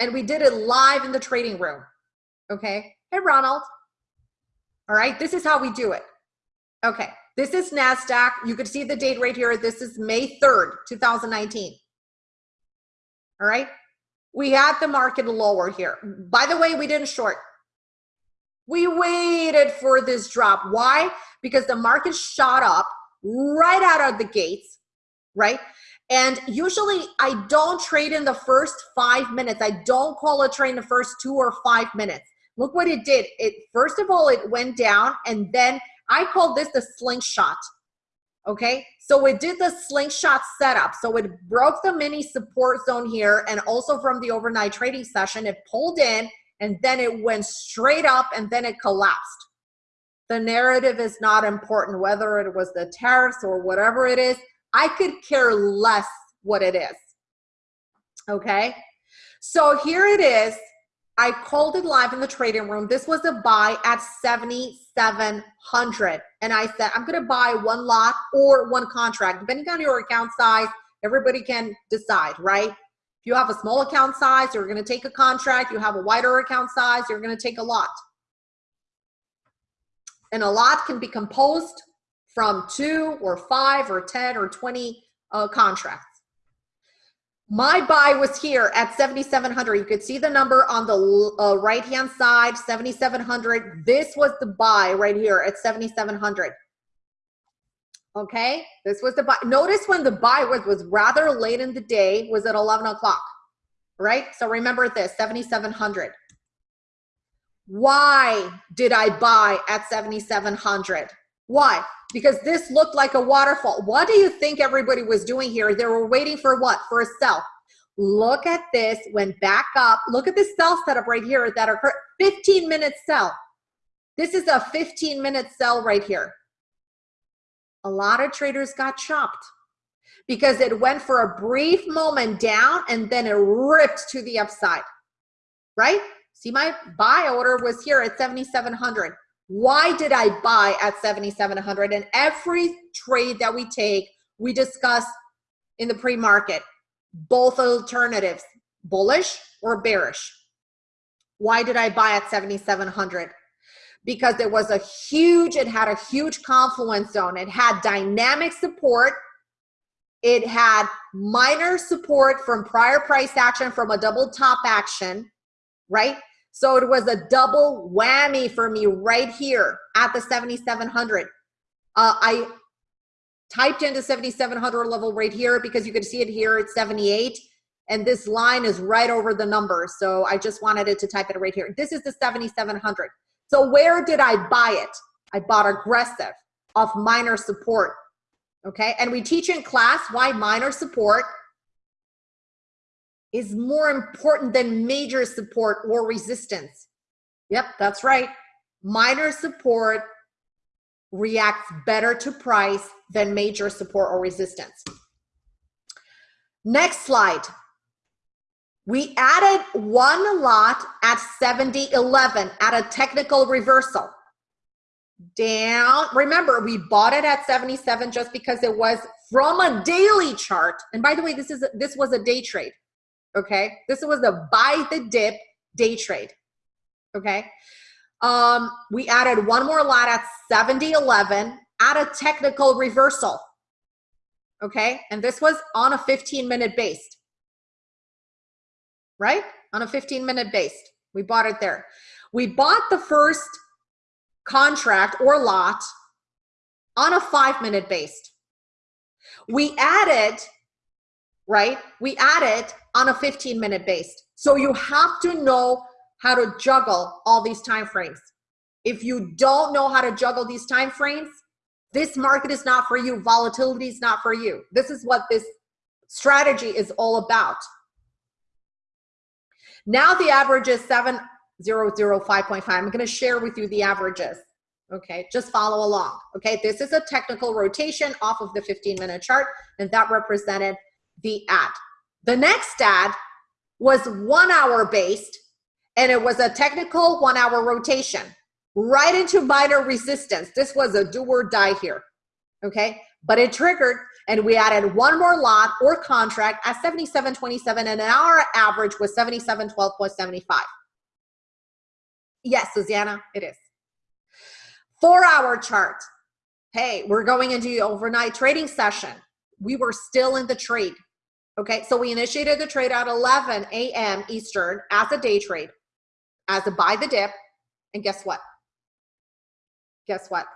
And we did it live in the trading room. Okay. Hey, Ronald. All right, this is how we do it. Okay, this is NASDAQ. You could see the date right here. This is May 3rd, 2019. All right, we had the market lower here. By the way, we didn't short. We waited for this drop. Why? Because the market shot up right out of the gates, right? And usually I don't trade in the first five minutes. I don't call a trade in the first two or five minutes. Look what it did. It First of all, it went down and then I call this the slingshot. Okay, so it did the slingshot setup. So it broke the mini support zone here and also from the overnight trading session, it pulled in and then it went straight up and then it collapsed. The narrative is not important, whether it was the tariffs or whatever it is. I could care less what it is. Okay, so here it is I called it live in the trading room. This was a buy at 7,700. And I said, I'm going to buy one lot or one contract, depending on your account size. Everybody can decide, right? You have a small account size, you're going to take a contract. You have a wider account size, you're going to take a lot. And a lot can be composed from two or five or 10 or 20 uh, contracts. My buy was here at 7,700. You could see the number on the uh, right-hand side, 7,700. This was the buy right here at 7,700. Okay, this was the buy. Notice when the buy was, was rather late in the day, was at 11 o'clock, right? So remember this, 7,700. Why did I buy at 7,700? Why? Because this looked like a waterfall. What do you think everybody was doing here? They were waiting for what? For a sell. Look at this, went back up. Look at this sell setup right here that occurred. 15 minute sell. This is a 15 minute sell right here. A lot of traders got chopped because it went for a brief moment down and then it ripped to the upside, right? See, my buy order was here at 7,700 why did I buy at 7,700? And every trade that we take, we discuss in the pre-market, both alternatives, bullish or bearish. Why did I buy at 7,700? Because it was a huge, it had a huge confluence zone. It had dynamic support. It had minor support from prior price action from a double top action, right? So it was a double whammy for me right here at the 7,700. Uh, I typed into 7,700 level right here because you could see it here at 78. And this line is right over the number. So I just wanted it to type it right here. This is the 7,700. So where did I buy it? I bought aggressive off minor support. Okay. And we teach in class why minor support is more important than major support or resistance. Yep, that's right. Minor support reacts better to price than major support or resistance. Next slide. We added one lot at 70.11 at a technical reversal. Down, remember we bought it at 77 just because it was from a daily chart. And by the way, this is this was a day trade okay? This was a buy the dip day trade, okay? Um, we added one more lot at 70.11 at a technical reversal. Okay, and this was on a 15 minute based, right? On a 15 minute based. We bought it there. We bought the first contract or lot on a five minute based. We added, right? We added on a 15 minute based. So you have to know how to juggle all these time frames. If you don't know how to juggle these time frames, this market is not for you. Volatility is not for you. This is what this strategy is all about. Now the average is 7005.5. I'm going to share with you the averages. Okay, just follow along. Okay, this is a technical rotation off of the 15 minute chart, and that represented the ad. The next ad was one hour based, and it was a technical one hour rotation right into minor resistance. This was a do or die here. Okay, but it triggered, and we added one more lot or contract at 77.27, and our average was 77.12.75. Yes, Susanna, it is. Four hour chart. Hey, we're going into the overnight trading session. We were still in the trade. Okay, so we initiated the trade at 11 a.m. Eastern as a day trade, as a buy the dip. And guess what? Guess what?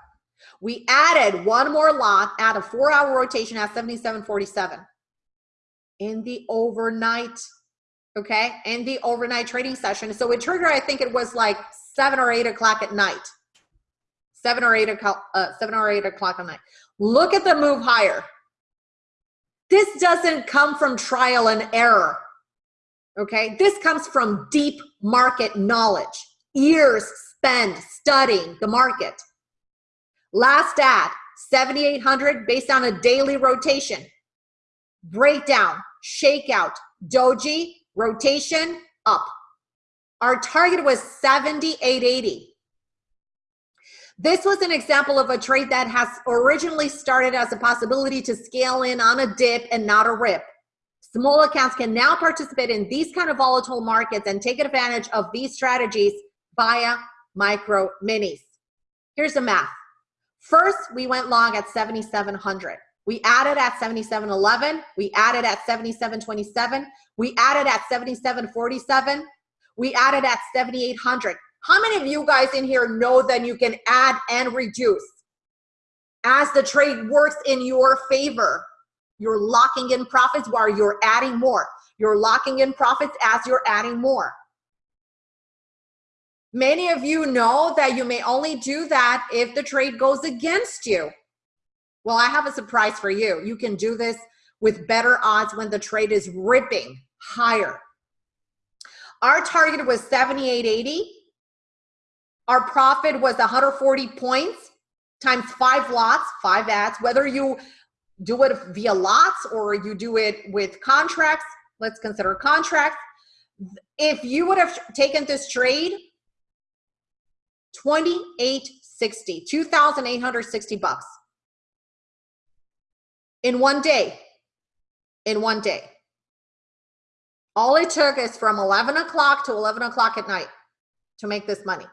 We added one more lot at a four hour rotation at 77.47 in the overnight. Okay, in the overnight trading session. So it triggered, I think it was like seven or eight o'clock at night seven or eight o'clock, uh, seven or eight o'clock at night. Look at the move higher. This doesn't come from trial and error. Okay, this comes from deep market knowledge, years spent studying the market. Last ad, 7,800 based on a daily rotation. Breakdown, shakeout, doji, rotation, up. Our target was 7,880. This was an example of a trade that has originally started as a possibility to scale in on a dip and not a rip. Small accounts can now participate in these kind of volatile markets and take advantage of these strategies via micro minis. Here's the math. First, we went long at 7,700. We added at 77.11. We added at 77.27. We added at 77.47. We added at 7,800. How many of you guys in here know that you can add and reduce as the trade works in your favor? You're locking in profits while you're adding more. You're locking in profits as you're adding more. Many of you know that you may only do that if the trade goes against you. Well, I have a surprise for you. You can do this with better odds when the trade is ripping higher. Our target was 78.80. Our profit was 140 points times five lots, five ads, whether you do it via lots or you do it with contracts, let's consider contracts. If you would have taken this trade, 2860, 2,860 bucks in one day, in one day. All it took is from 11 o'clock to 11 o'clock at night to make this money.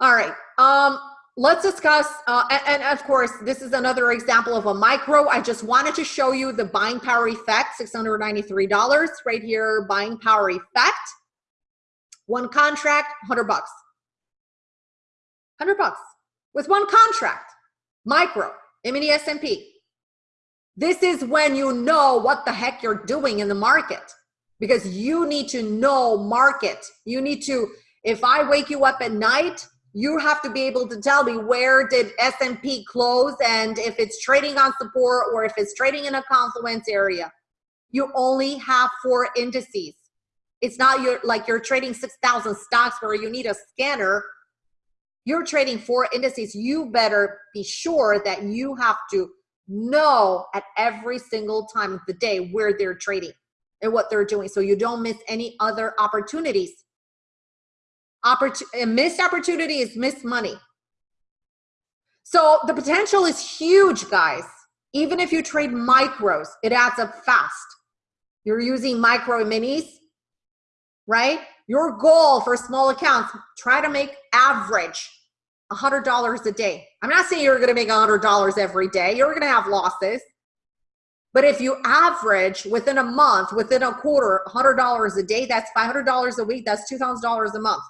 All right. Um, let's discuss, uh, and, and, of course, this is another example of a micro. I just wanted to show you the buying power effect, $693 right here, buying power effect. One contract, 100 bucks. 100 bucks with one contract, micro, mini S&P. This is when you know what the heck you're doing in the market because you need to know market. You need to, if I wake you up at night you have to be able to tell me where did S&P close and if it's trading on support or if it's trading in a confluence area. You only have four indices. It's not your like you're trading 6,000 stocks where you need a scanner. You're trading four indices. You better be sure that you have to know at every single time of the day where they're trading and what they're doing so you don't miss any other opportunities Opportun missed opportunity is missed money. So the potential is huge, guys. Even if you trade micros, it adds up fast. You're using micro minis, right? Your goal for small accounts, try to make average $100 a day. I'm not saying you're going to make $100 every day. You're going to have losses. But if you average within a month, within a quarter, $100 a day, that's $500 a week, that's $2,000 a month.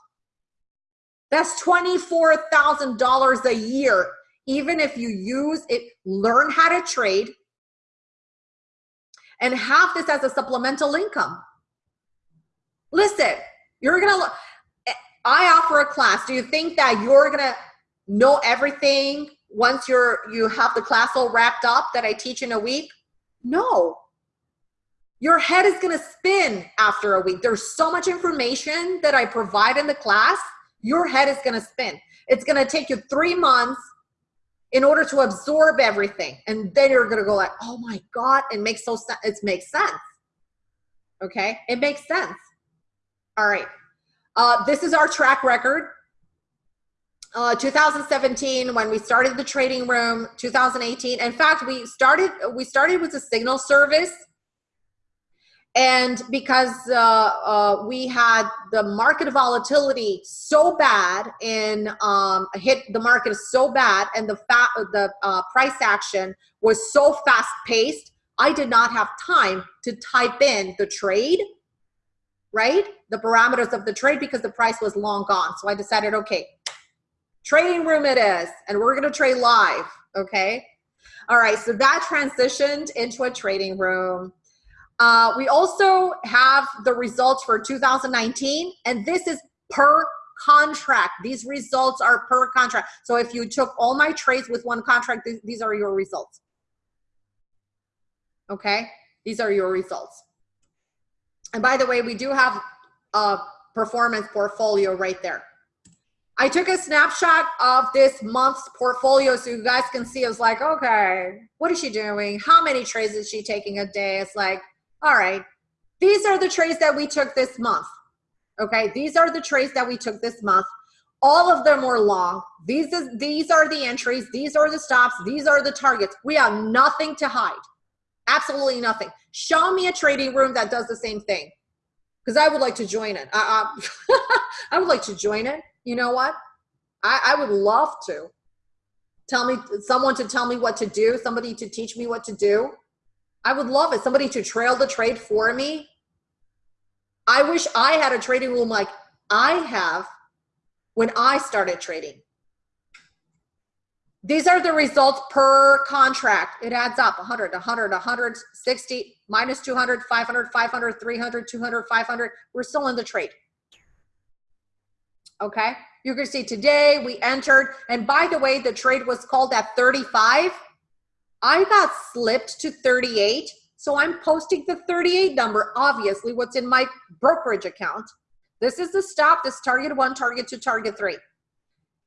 That's $24,000 a year. Even if you use it, learn how to trade and have this as a supplemental income. Listen, you're gonna, eh, I offer a class. Do you think that you're gonna know everything once you're, you have the class all wrapped up that I teach in a week? No. Your head is gonna spin after a week. There's so much information that I provide in the class, your head is gonna spin. It's gonna take you three months in order to absorb everything. And then you're gonna go like, oh my God, it makes so sense. It makes sense. Okay, it makes sense. All right, uh, this is our track record. Uh, 2017 when we started the trading room 2018 in fact we started we started with a signal service. And because uh, uh, we had the market volatility so bad in um, hit the market so bad and the fat the uh, price action was so fast paced i did not have time to type in the trade right the parameters of the trade because the price was long gone so i decided okay trading room it is and we're going to trade live okay all right so that transitioned into a trading room uh, we also have the results for 2019, and this is per contract. These results are per contract. So if you took all my trades with one contract, th these are your results. Okay, these are your results. And by the way, we do have a performance portfolio right there. I took a snapshot of this month's portfolio so you guys can see. I was like, okay, what is she doing? How many trades is she taking a day? It's like, all right, these are the trades that we took this month. Okay, these are the trades that we took this month. All of them were long. These, is, these are the entries. These are the stops. These are the targets. We have nothing to hide. Absolutely nothing. Show me a trading room that does the same thing because I would like to join it. I, I, *laughs* I, would like to join it. You know what? I, I would love to. Tell me, someone to tell me what to do, somebody to teach me what to do. I would love it. Somebody to trail the trade for me. I wish I had a trading room like I have when I started trading. These are the results per contract. It adds up 100, 100, 160, minus 200, 500, 500, 300, 200, 500. We're still in the trade. Okay. You can see today we entered. And by the way, the trade was called at 35. I got slipped to 38. So I'm posting the 38 number, obviously what's in my brokerage account. This is the stop, this target one, target two, target three.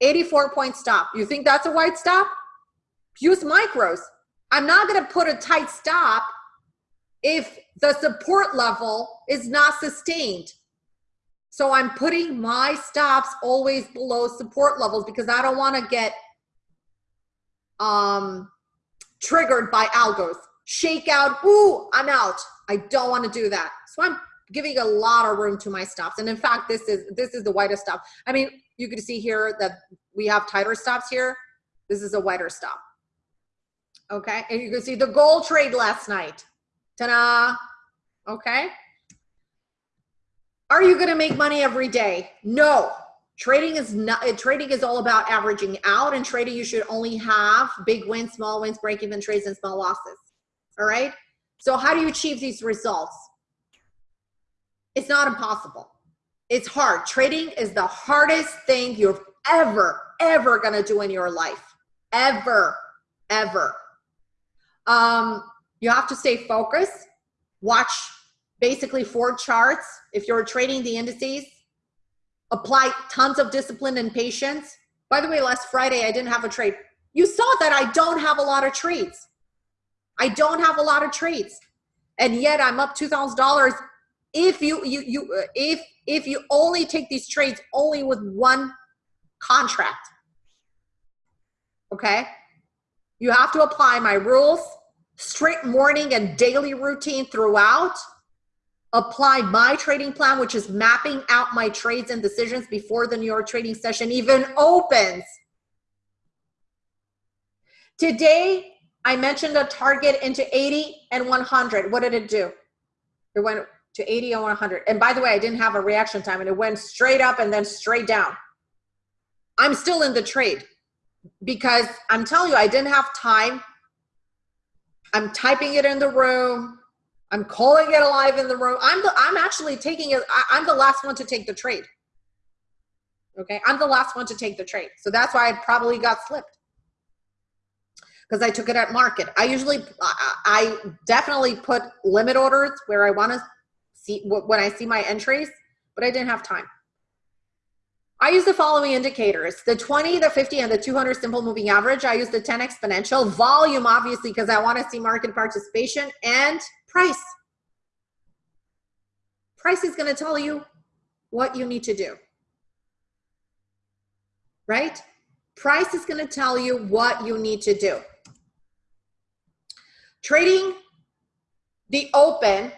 84 point stop. You think that's a wide stop? Use micros. I'm not gonna put a tight stop if the support level is not sustained. So I'm putting my stops always below support levels because I don't wanna get um, triggered by algos. Shake out, ooh, I'm out. I don't want to do that. So I'm giving a lot of room to my stops. And in fact, this is this is the widest stop. I mean, you can see here that we have tighter stops here. This is a wider stop. Okay, and you can see the gold trade last night. Ta-da! Okay. Are you gonna make money every day? No, Trading is not uh, trading is all about averaging out and trading you should only have big wins, small wins, break even trades and small losses. All right? So how do you achieve these results? It's not impossible. It's hard. Trading is the hardest thing you're ever ever to do in your life. Ever ever. Um you have to stay focused. Watch basically four charts if you're trading the indices apply tons of discipline and patience. By the way, last Friday, I didn't have a trade. You saw that I don't have a lot of trades. I don't have a lot of trades. And yet I'm up $2,000 if you, you, you, uh, if, if you only take these trades only with one contract. Okay. You have to apply my rules, strict morning and daily routine throughout apply my trading plan, which is mapping out my trades and decisions before the New York trading session even opens. Today, I mentioned a target into 80 and 100. What did it do? It went to 80 and 100. And by the way, I didn't have a reaction time and it went straight up and then straight down. I'm still in the trade because I'm telling you, I didn't have time. I'm typing it in the room. I'm calling it alive in the room. I'm the, I'm actually taking it. I'm the last one to take the trade. Okay. I'm the last one to take the trade. So that's why I probably got slipped because I took it at market. I usually, I definitely put limit orders where I want to see when I see my entries, but I didn't have time. I use the following indicators, the 20, the 50, and the 200 simple moving average. I use the 10 exponential, volume, obviously, because I want to see market participation, and price. Price is going to tell you what you need to do, right? Price is going to tell you what you need to do. Trading the open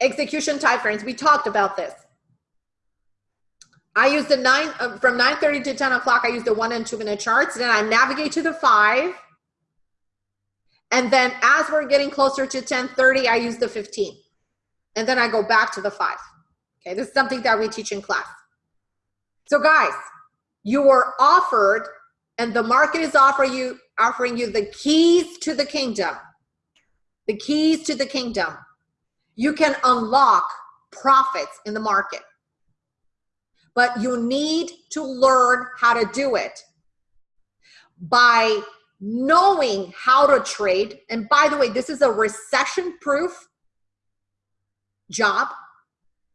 execution time frames, we talked about this. I use the nine uh, from 9:30 to 10 o'clock. I use the one and two minute charts. Then I navigate to the five, and then as we're getting closer to 10:30, I use the 15, and then I go back to the five. Okay, this is something that we teach in class. So guys, you were offered, and the market is offering you offering you the keys to the kingdom. The keys to the kingdom. You can unlock profits in the market but you need to learn how to do it by knowing how to trade. And by the way, this is a recession proof job.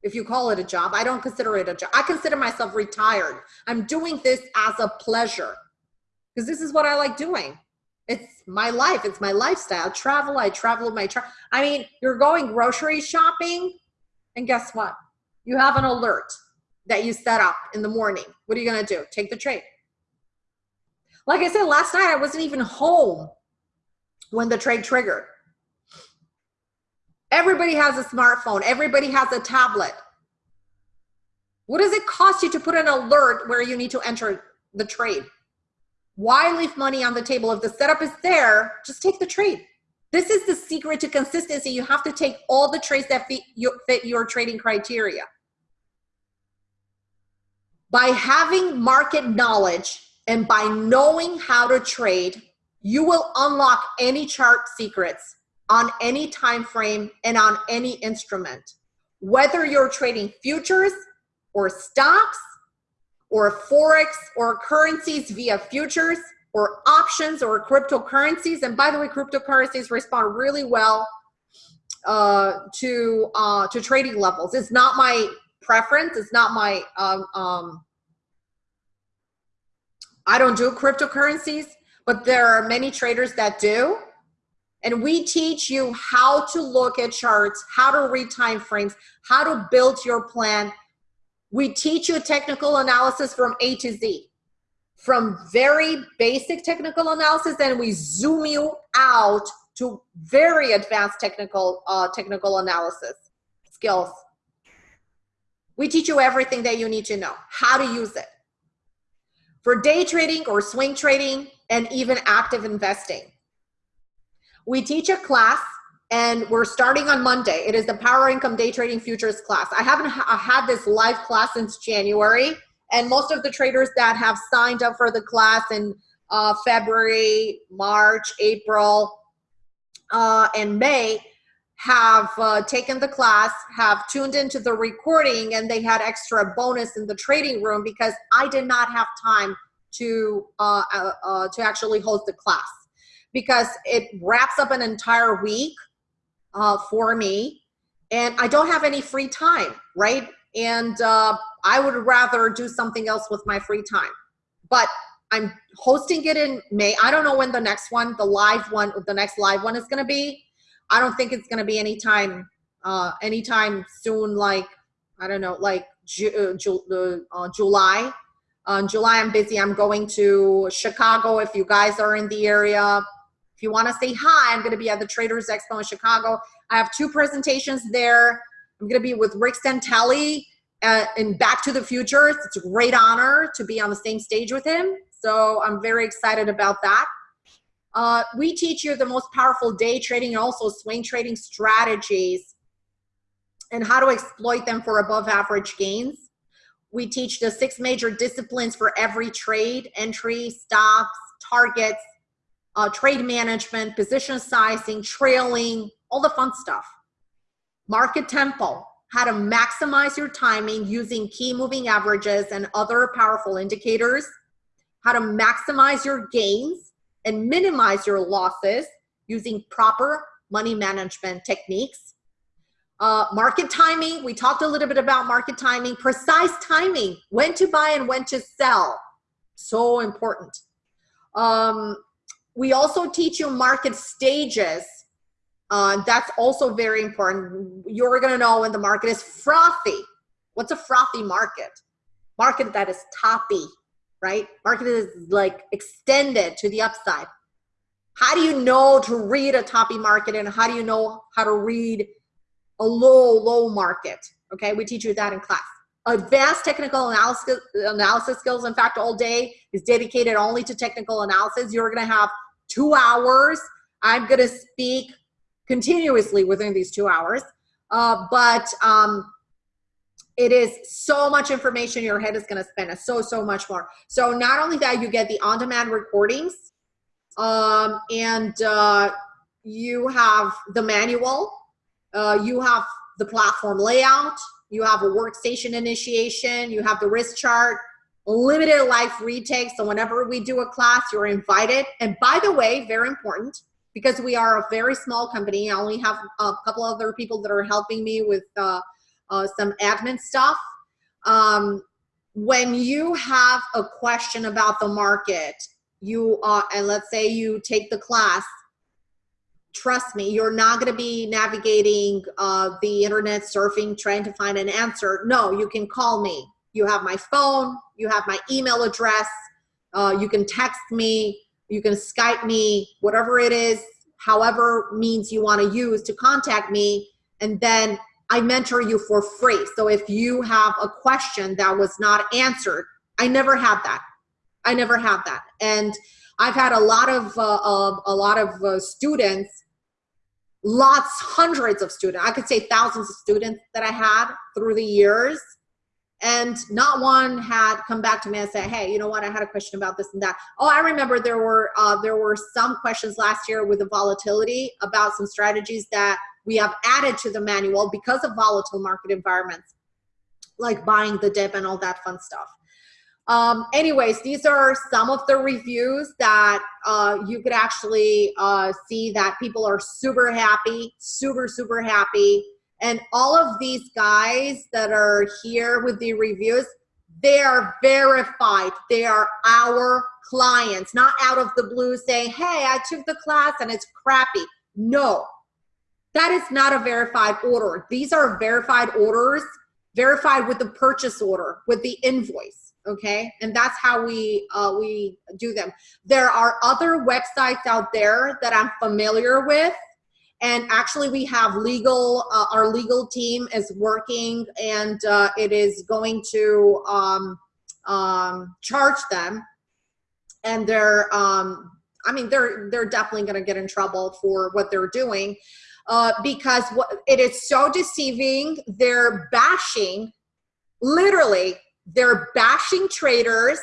If you call it a job, I don't consider it a job. I consider myself retired. I'm doing this as a pleasure because this is what I like doing. It's my life. It's my lifestyle. Travel. I travel with my tra I mean, you're going grocery shopping and guess what? You have an alert that you set up in the morning. What are you going to do? Take the trade. Like I said, last night I wasn't even home when the trade triggered. Everybody has a smartphone. Everybody has a tablet. What does it cost you to put an alert where you need to enter the trade? Why leave money on the table? If the setup is there, just take the trade. This is the secret to consistency. You have to take all the trades that fit your, fit your trading criteria by having market knowledge and by knowing how to trade, you will unlock any chart secrets on any time frame and on any instrument. Whether you're trading futures or stocks or forex or currencies via futures or options or cryptocurrencies. And by the way, cryptocurrencies respond really well uh, to uh, to trading levels. It's not my preference. It's not my, um, um, I don't do cryptocurrencies, but there are many traders that do. And we teach you how to look at charts, how to read time frames, how to build your plan. We teach you technical analysis from A to Z, from very basic technical analysis, and we zoom you out to very advanced technical uh, technical analysis skills. We teach you everything that you need to know, how to use it. For day trading or swing trading and even active investing. We teach a class and we're starting on Monday. It is the Power Income Day Trading Futures class. I haven't ha had this live class since January and most of the traders that have signed up for the class in uh, February, March, April, uh, and May have uh, taken the class, have tuned into the recording, and they had extra bonus in the trading room because I did not have time to uh, uh, uh, to actually host the class because it wraps up an entire week uh, for me, and I don't have any free time, right? And uh, I would rather do something else with my free time, but I'm hosting it in May. I don't know when the next one, the live one, the next live one is going to be I don't think it's going to be anytime, uh, anytime soon. Like I don't know, like Ju Ju uh, July. Uh, July, I'm busy. I'm going to Chicago. If you guys are in the area, if you want to say hi, I'm going to be at the Traders Expo in Chicago. I have two presentations there. I'm going to be with Rick Santelli uh, in Back to the Future. It's a great honor to be on the same stage with him. So I'm very excited about that. Uh, we teach you the most powerful day trading and also swing trading strategies and how to exploit them for above average gains. We teach the six major disciplines for every trade, entry, stops, targets, uh, trade management, position sizing, trailing, all the fun stuff. Market tempo, how to maximize your timing using key moving averages and other powerful indicators, how to maximize your gains and minimize your losses using proper money management techniques. Uh, market timing, we talked a little bit about market timing, precise timing, when to buy and when to sell, so important. Um, we also teach you market stages. Uh, that's also very important. You're gonna know when the market is frothy. What's a frothy market? Market that is toppy, right? Market is like extended to the upside. How do you know to read a toppy market and how do you know how to read a low, low market? Okay, we teach you that in class. Advanced technical analysis, analysis skills, in fact, all day is dedicated only to technical analysis. You're gonna have two hours. I'm gonna speak continuously within these two hours. Uh, but um, it is so much information your head is going to spend so so much more. So not only that you get the on-demand recordings um, and uh, you have the manual. Uh, you have the platform layout. You have a workstation initiation. You have the risk chart limited life retakes so whenever we do a class you're invited and by the way very important because we are a very small company i only have a couple other people that are helping me with uh, uh, some admin stuff. Um, when you have a question about the market, you are, and let's say you take the class, trust me, you're not going to be navigating uh, the internet surfing, trying to find an answer. No, you can call me. You have my phone, you have my email address, uh, you can text me, you can Skype me, whatever it is, however means you want to use to contact me. And then I mentor you for free. So if you have a question that was not answered, I never had that. I never had that. And I've had a lot of uh, uh, a lot of uh, students, lots, hundreds of students. I could say thousands of students that I had through the years, and not one had come back to me and said, "Hey, you know what? I had a question about this and that." Oh, I remember there were uh, there were some questions last year with the volatility about some strategies that we have added to the manual because of volatile market environments, like buying the dip and all that fun stuff. Um, anyways, these are some of the reviews that uh, you could actually uh, see that people are super happy, super, super happy. And all of these guys that are here with the reviews, they are verified. They are our clients, not out of the blue saying, hey, I took the class and it's crappy. No, that is not a verified order. These are verified orders, verified with the purchase order, with the invoice, okay? And that's how we, uh, we do them. There are other websites out there that I'm familiar with, and actually we have legal, uh, our legal team is working and uh, it is going to um, um, charge them and they're, um, I mean, they're, they're definitely gonna get in trouble for what they're doing uh, because it is so deceiving. They're bashing, literally, they're bashing traders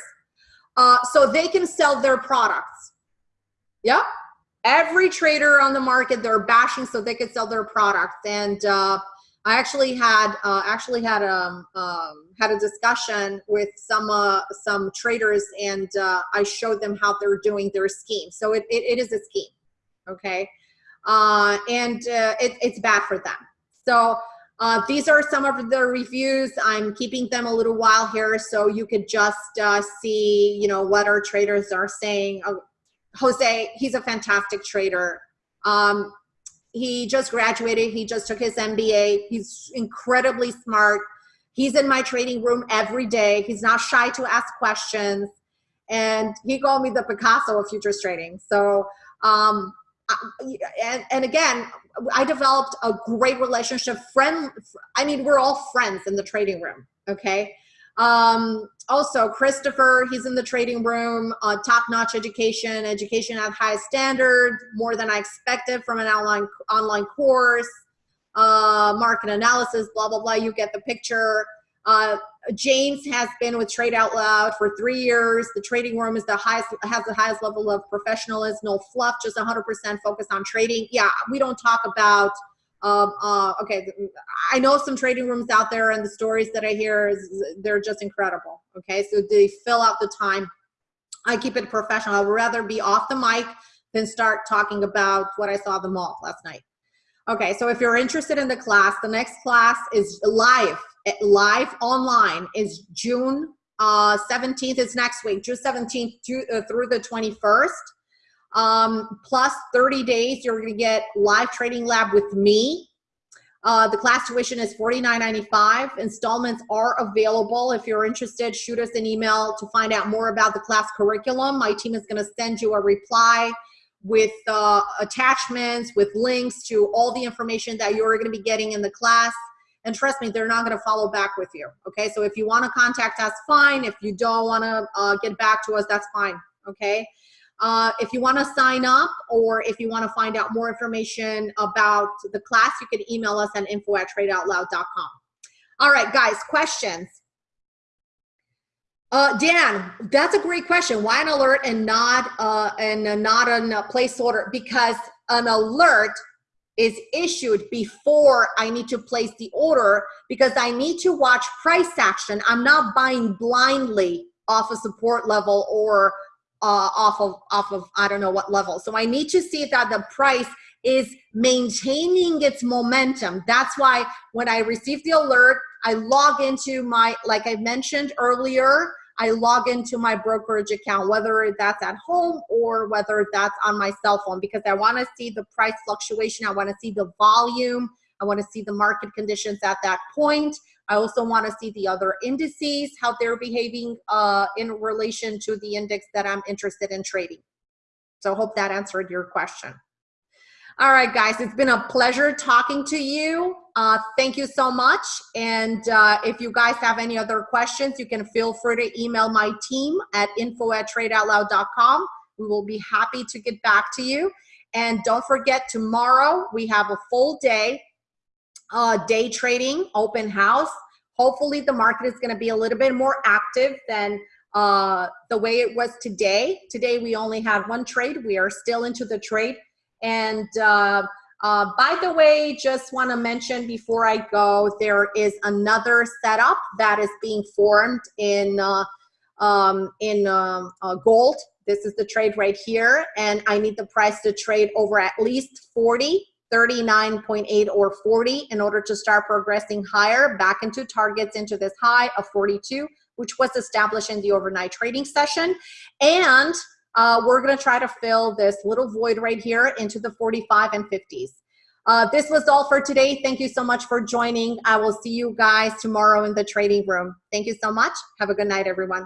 uh, so they can sell their products. Yep. Every trader on the market, they're bashing so they could sell their products. And uh, I actually had uh, actually had um, um, had a discussion with some uh, some traders, and uh, I showed them how they're doing their scheme. So it, it, it is a scheme, okay uh, and uh, it, it's bad for them. So these are some of the reviews. I'm keeping them a little while here so you could just see, you know, what our traders are saying. Jose, he's a fantastic trader. Um, he just graduated. He just took his MBA. He's incredibly smart. He's in my trading room every day. He's not shy to ask questions. And he called me the Picasso of futures trading. So um, and, and again, I developed a great relationship. Friend, I mean, we're all friends in the trading room. Okay. Um, also, Christopher, he's in the trading room, uh, top-notch education, education at high standard, more than I expected from an online online course, uh, market analysis, blah, blah, blah. You get the picture. Uh, James has been with Trade Out Loud for three years. The trading room is the highest, has the highest level of professionalism, no fluff, just 100% focused on trading. Yeah, we don't talk about, um, uh, okay, I know some trading rooms out there and the stories that I hear, is, they're just incredible. Okay, so they fill out the time. I keep it professional. I would rather be off the mic than start talking about what I saw the mall last night. Okay, so if you're interested in the class, the next class is live live online is June uh, 17th is next week, June 17th through, uh, through the 21st. Um, plus 30 days, you're gonna get live trading lab with me. Uh, the class tuition is $49.95. Installments are available. If you're interested, shoot us an email to find out more about the class curriculum. My team is gonna send you a reply with uh, attachments, with links to all the information that you're gonna be getting in the class. And trust me, they're not going to follow back with you. Okay. So if you want to contact us, fine. If you don't want to uh, get back to us, that's fine. Okay. Uh, if you want to sign up or if you want to find out more information about the class, you can email us at info at tradeoutloud.com. All right, guys, questions. Uh, Dan, that's a great question. Why an alert and not uh, and not a place order? Because an alert is issued before I need to place the order because I need to watch price action. I'm not buying blindly off a support level or uh, off of off of I don't know what level. So I need to see that the price is maintaining its momentum. That's why when I receive the alert, I log into my like I mentioned earlier, I log into my brokerage account, whether that's at home or whether that's on my cell phone, because I want to see the price fluctuation. I want to see the volume. I want to see the market conditions at that point. I also want to see the other indices, how they're behaving uh, in relation to the index that I'm interested in trading. So I hope that answered your question. All right, guys, it's been a pleasure talking to you. Uh, thank you so much. And uh, if you guys have any other questions, you can feel free to email my team at info at tradeoutloud.com. We will be happy to get back to you. And don't forget, tomorrow we have a full day, uh, day trading, open house. Hopefully the market is gonna be a little bit more active than uh, the way it was today. Today we only had one trade. We are still into the trade and uh, uh, by the way, just want to mention before I go, there is another setup that is being formed in uh, um, in um, uh, gold. This is the trade right here, and I need the price to trade over at least 40, 39.8 or 40 in order to start progressing higher back into targets into this high of 42, which was established in the overnight trading session. And uh, we're gonna try to fill this little void right here into the 45 and 50s. Uh, this was all for today. Thank you so much for joining. I will see you guys tomorrow in the trading room. Thank you so much. Have a good night, everyone.